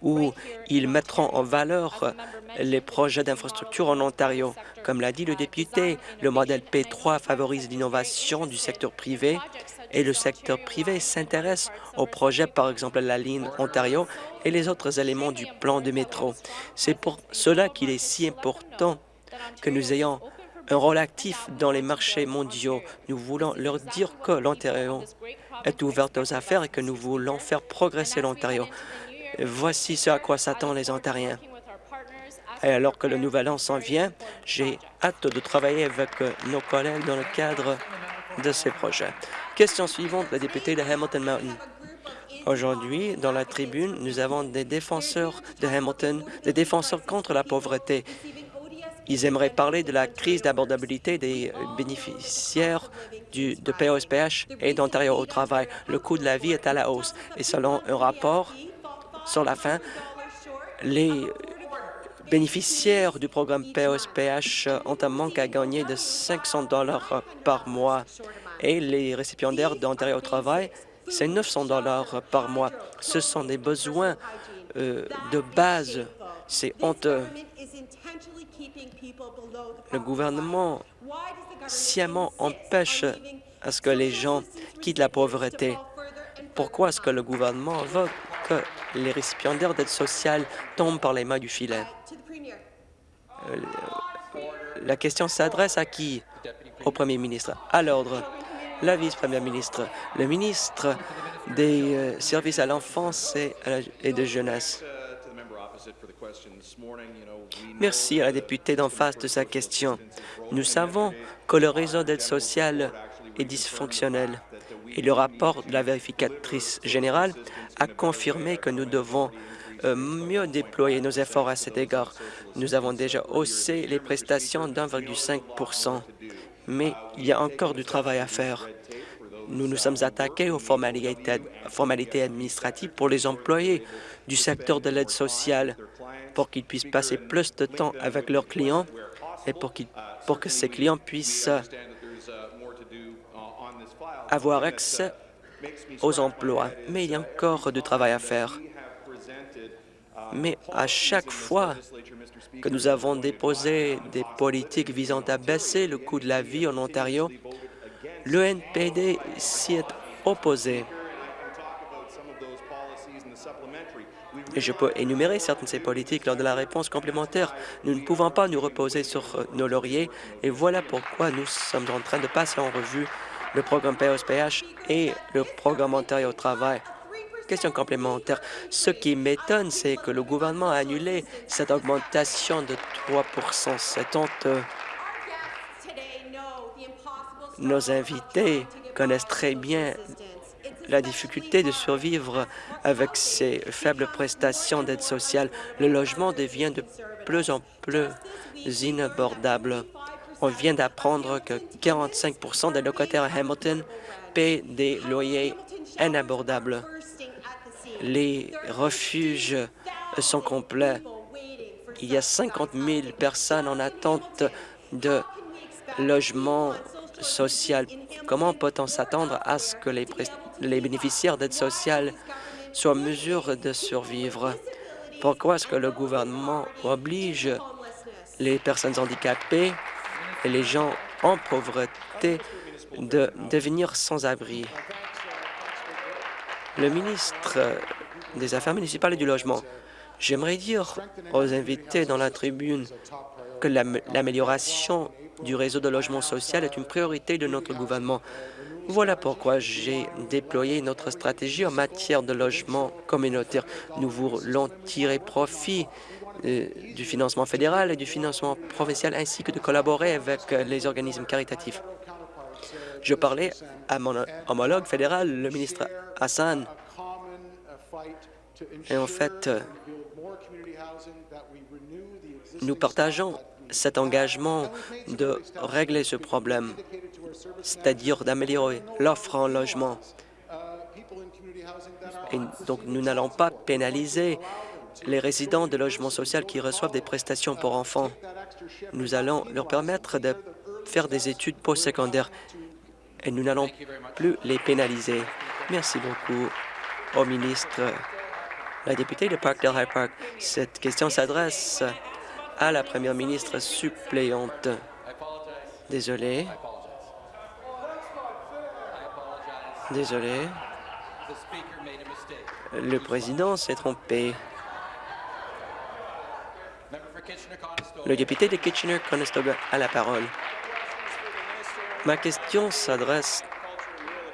F: où ils mettront en valeur les projets d'infrastructure en Ontario. Comme l'a dit le député, le modèle P3 favorise l'innovation du secteur privé et le secteur privé s'intéresse aux projets, par exemple la ligne Ontario et les autres éléments du plan de métro. C'est pour cela qu'il est si important que nous ayons un rôle actif dans les marchés mondiaux. Nous voulons leur dire que l'Ontario est ouverte aux affaires et que nous voulons faire progresser l'Ontario. Voici ce à quoi s'attendent les Ontariens. Et alors que le Nouvel An s'en vient, j'ai hâte de travailler avec nos collègues dans le cadre de ces projets. Question suivante, le député de Hamilton Mountain. Aujourd'hui, dans la tribune, nous avons des défenseurs de Hamilton, des défenseurs contre la pauvreté. Ils aimeraient parler de la crise d'abordabilité des bénéficiaires du, de POSPH et d'Ontario au travail. Le coût de la vie est à la hausse. Et selon un rapport sur la fin, les bénéficiaires du programme POSPH ont un manque à gagner de 500 dollars par mois et les récipiendaires d'Ontario au travail, c'est 900 dollars par mois. Ce sont des besoins euh, de base. C'est honteux. Le gouvernement sciemment empêche à ce que les gens quittent la pauvreté. Pourquoi est-ce que le gouvernement veut que les récipiendaires d'aide sociale tombent par les mains du filet? Euh, La question s'adresse à qui? Au premier ministre. À l'ordre. La vice-première ministre. Le ministre des euh, services à l'enfance et, de jeunesse. Merci à la députée d'en face de sa question. Nous savons que le réseau d'aide sociale est dysfonctionnel et le rapport de la vérificatrice générale a confirmé que nous devons euh, mieux déployer nos efforts à cet égard. Nous avons déjà haussé les prestations d'1,5 mais il y a encore du travail à faire. Nous nous sommes attaqués aux formalités, administratives pour les employés du secteur de l'aide sociale pour qu'ils puissent passer plus de temps avec leurs clients et pour, que ces clients puissent avoir accès aux emplois. Mais il y a encore du travail à faire. Mais à chaque fois que nous avons déposé des politiques visant à baisser le coût de la vie en Ontario, le NPD s'y est opposé. Et je peux énumérer certaines de ces politiques lors de la réponse complémentaire. Nous ne pouvons pas nous reposer sur nos lauriers et voilà pourquoi nous sommes en train de passer en revue le programme POSPH et le programme Ontario travail. Question complémentaire. Ce qui m'étonne, c'est que le gouvernement a annulé cette augmentation de 3 C'est. Nos invités connaissent très bien la difficulté de survivre avec ces faibles prestations d'aide sociale. Le logement devient de plus en plus inabordable. On vient d'apprendre que 45% des locataires à Hamilton paient des loyers inabordables. Les refuges sont complets. Il y a 50 000 personnes en attente de logement social. Comment peut-on s'attendre à ce que les, les bénéficiaires d'aide sociale soient en mesure de survivre? Pourquoi est-ce que le gouvernement oblige les personnes handicapées et les gens en pauvreté de devenir sans-abri? Le ministre des Affaires municipales et du Logement, j'aimerais dire aux invités dans la tribune que l'am- l'amélioration du réseau de logement social est une priorité de notre gouvernement. Voilà pourquoi j'ai déployé notre stratégie en matière de logement communautaire. Nous voulons tirer profit euh, du financement fédéral et du financement provincial, ainsi que de collaborer avec euh, les organismes caritatifs. Je parlais à mon homologue fédéral, le ministre Hassan, et en fait, nous partageons cet engagement de régler ce problème, c'est-à-dire d'améliorer l'offre en logement. Et donc, nous n'allons pas pénaliser les résidents de logement social qui reçoivent des prestations pour enfants. Nous allons leur permettre de faire des études postsecondaires et nous n'allons plus les pénaliser. Merci beaucoup au ministre, la députée de Parkdale High Park. Cette question s'adresse à la première ministre suppléante. Désolé. Désolé. Le président s'est trompé. Le député de Kitchener-Conestoga a la parole. Ma question s'adresse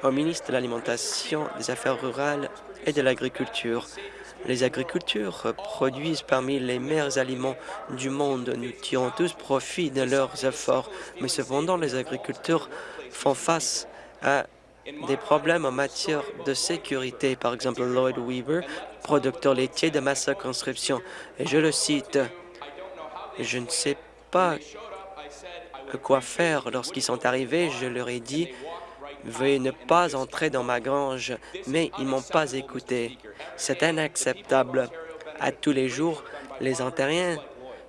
F: au ministre de l'Alimentation, des Affaires rurales et de l'Agriculture. Les agricultures produisent parmi les meilleurs aliments du monde. Nous tirons tous profit de leurs efforts, mais cependant, les agriculteurs font face à des problèmes en matière de sécurité. Par exemple, Lloyd Weaver, producteur laitier de ma circonscription, et je le cite, « Je ne sais pas quoi faire. Lorsqu'ils sont arrivés, je leur ai dit Veuillez ne pas entrer dans ma grange, mais ils m'ont pas écouté. C'est inacceptable. À tous les jours, les Ontariens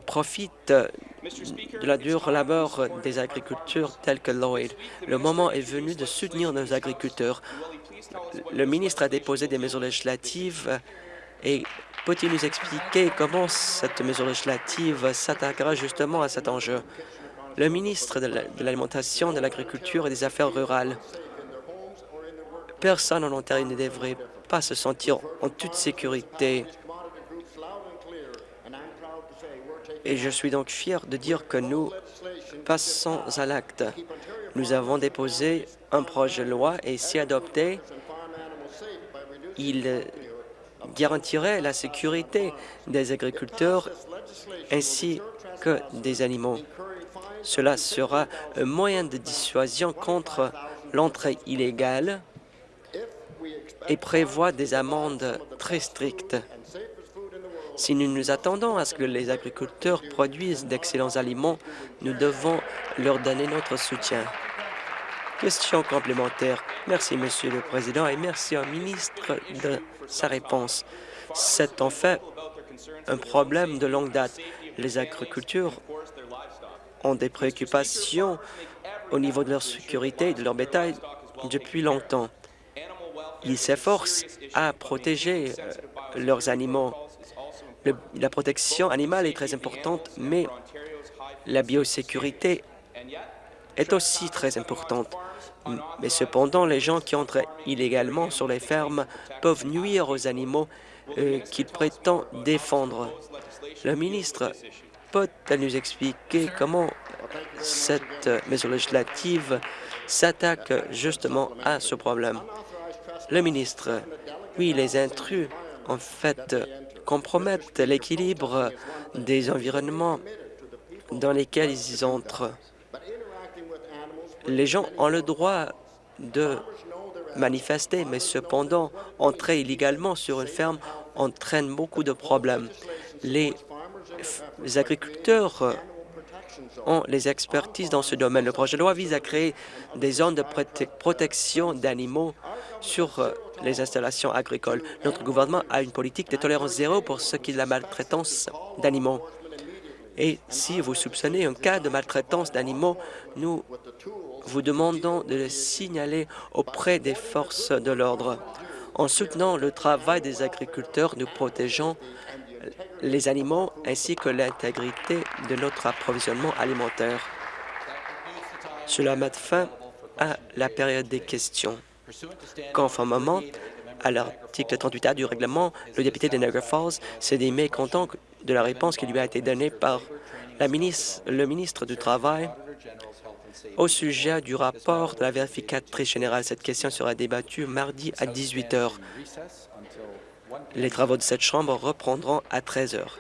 F: profitent de la dure labeur des agriculteurs tels que Lloyd. Le moment est venu de soutenir nos agriculteurs. Le ministre a déposé des mesures législatives et peut-il nous expliquer comment cette mesure législative s'attaquera justement à cet enjeu? Le ministre de l'Alimentation, de l'Agriculture et des Affaires rurales. Personne en Ontario ne devrait pas se sentir en toute sécurité. Et je suis donc fier de dire que nous passons à l'acte. Nous avons déposé un projet de loi et si adopté, il garantirait la sécurité des agriculteurs ainsi que des animaux. Cela sera un moyen de dissuasion contre l'entrée illégale et prévoit des amendes très strictes. Si nous nous attendons à ce que les agriculteurs produisent d'excellents aliments, nous devons leur donner notre soutien. Question complémentaire. Merci, Monsieur le Président, et merci au ministre de sa réponse. C'est en fait un problème de longue date. Les agriculteurs ont des préoccupations au niveau de leur sécurité et de leur bétail depuis longtemps. Ils s'efforcent à protéger euh, leurs animaux. La protection animale est très importante, mais la biosécurité est aussi très importante. Mais cependant, les gens qui entrent illégalement sur les fermes peuvent nuire aux animaux euh, qu'ils prétendent défendre. Le ministre peut-elle nous expliquer comment cette mesure législative s'attaque justement à ce problème? Le ministre, oui, les intrus, en fait, compromettent l'équilibre des environnements dans lesquels ils entrent. Les gens ont le droit de manifester, mais cependant, entrer illégalement sur une ferme entraîne beaucoup de problèmes. Les, les agriculteurs ont les expertises dans ce domaine. Le projet de loi vise à créer des zones de prote- protection d'animaux sur euh, les installations agricoles. Notre gouvernement a une politique de tolérance zéro pour ce qui est de la maltraitance d'animaux. Et si vous soupçonnez un cas de maltraitance d'animaux, nous vous demandons de le signaler auprès des forces de l'ordre. En soutenant le travail des agriculteurs, nous protégeons les animaux ainsi que l'intégrité de notre approvisionnement alimentaire. Cela met fin à la période des questions. Conformément à l'article 38A du règlement, le député de Niagara Falls s'est dit de la réponse qui lui a été donnée par le ministre du Travail au sujet du rapport de la vérificatrice générale. Cette question sera débattue mardi à 18 heures. Les travaux de cette Chambre reprendront à 13 heures.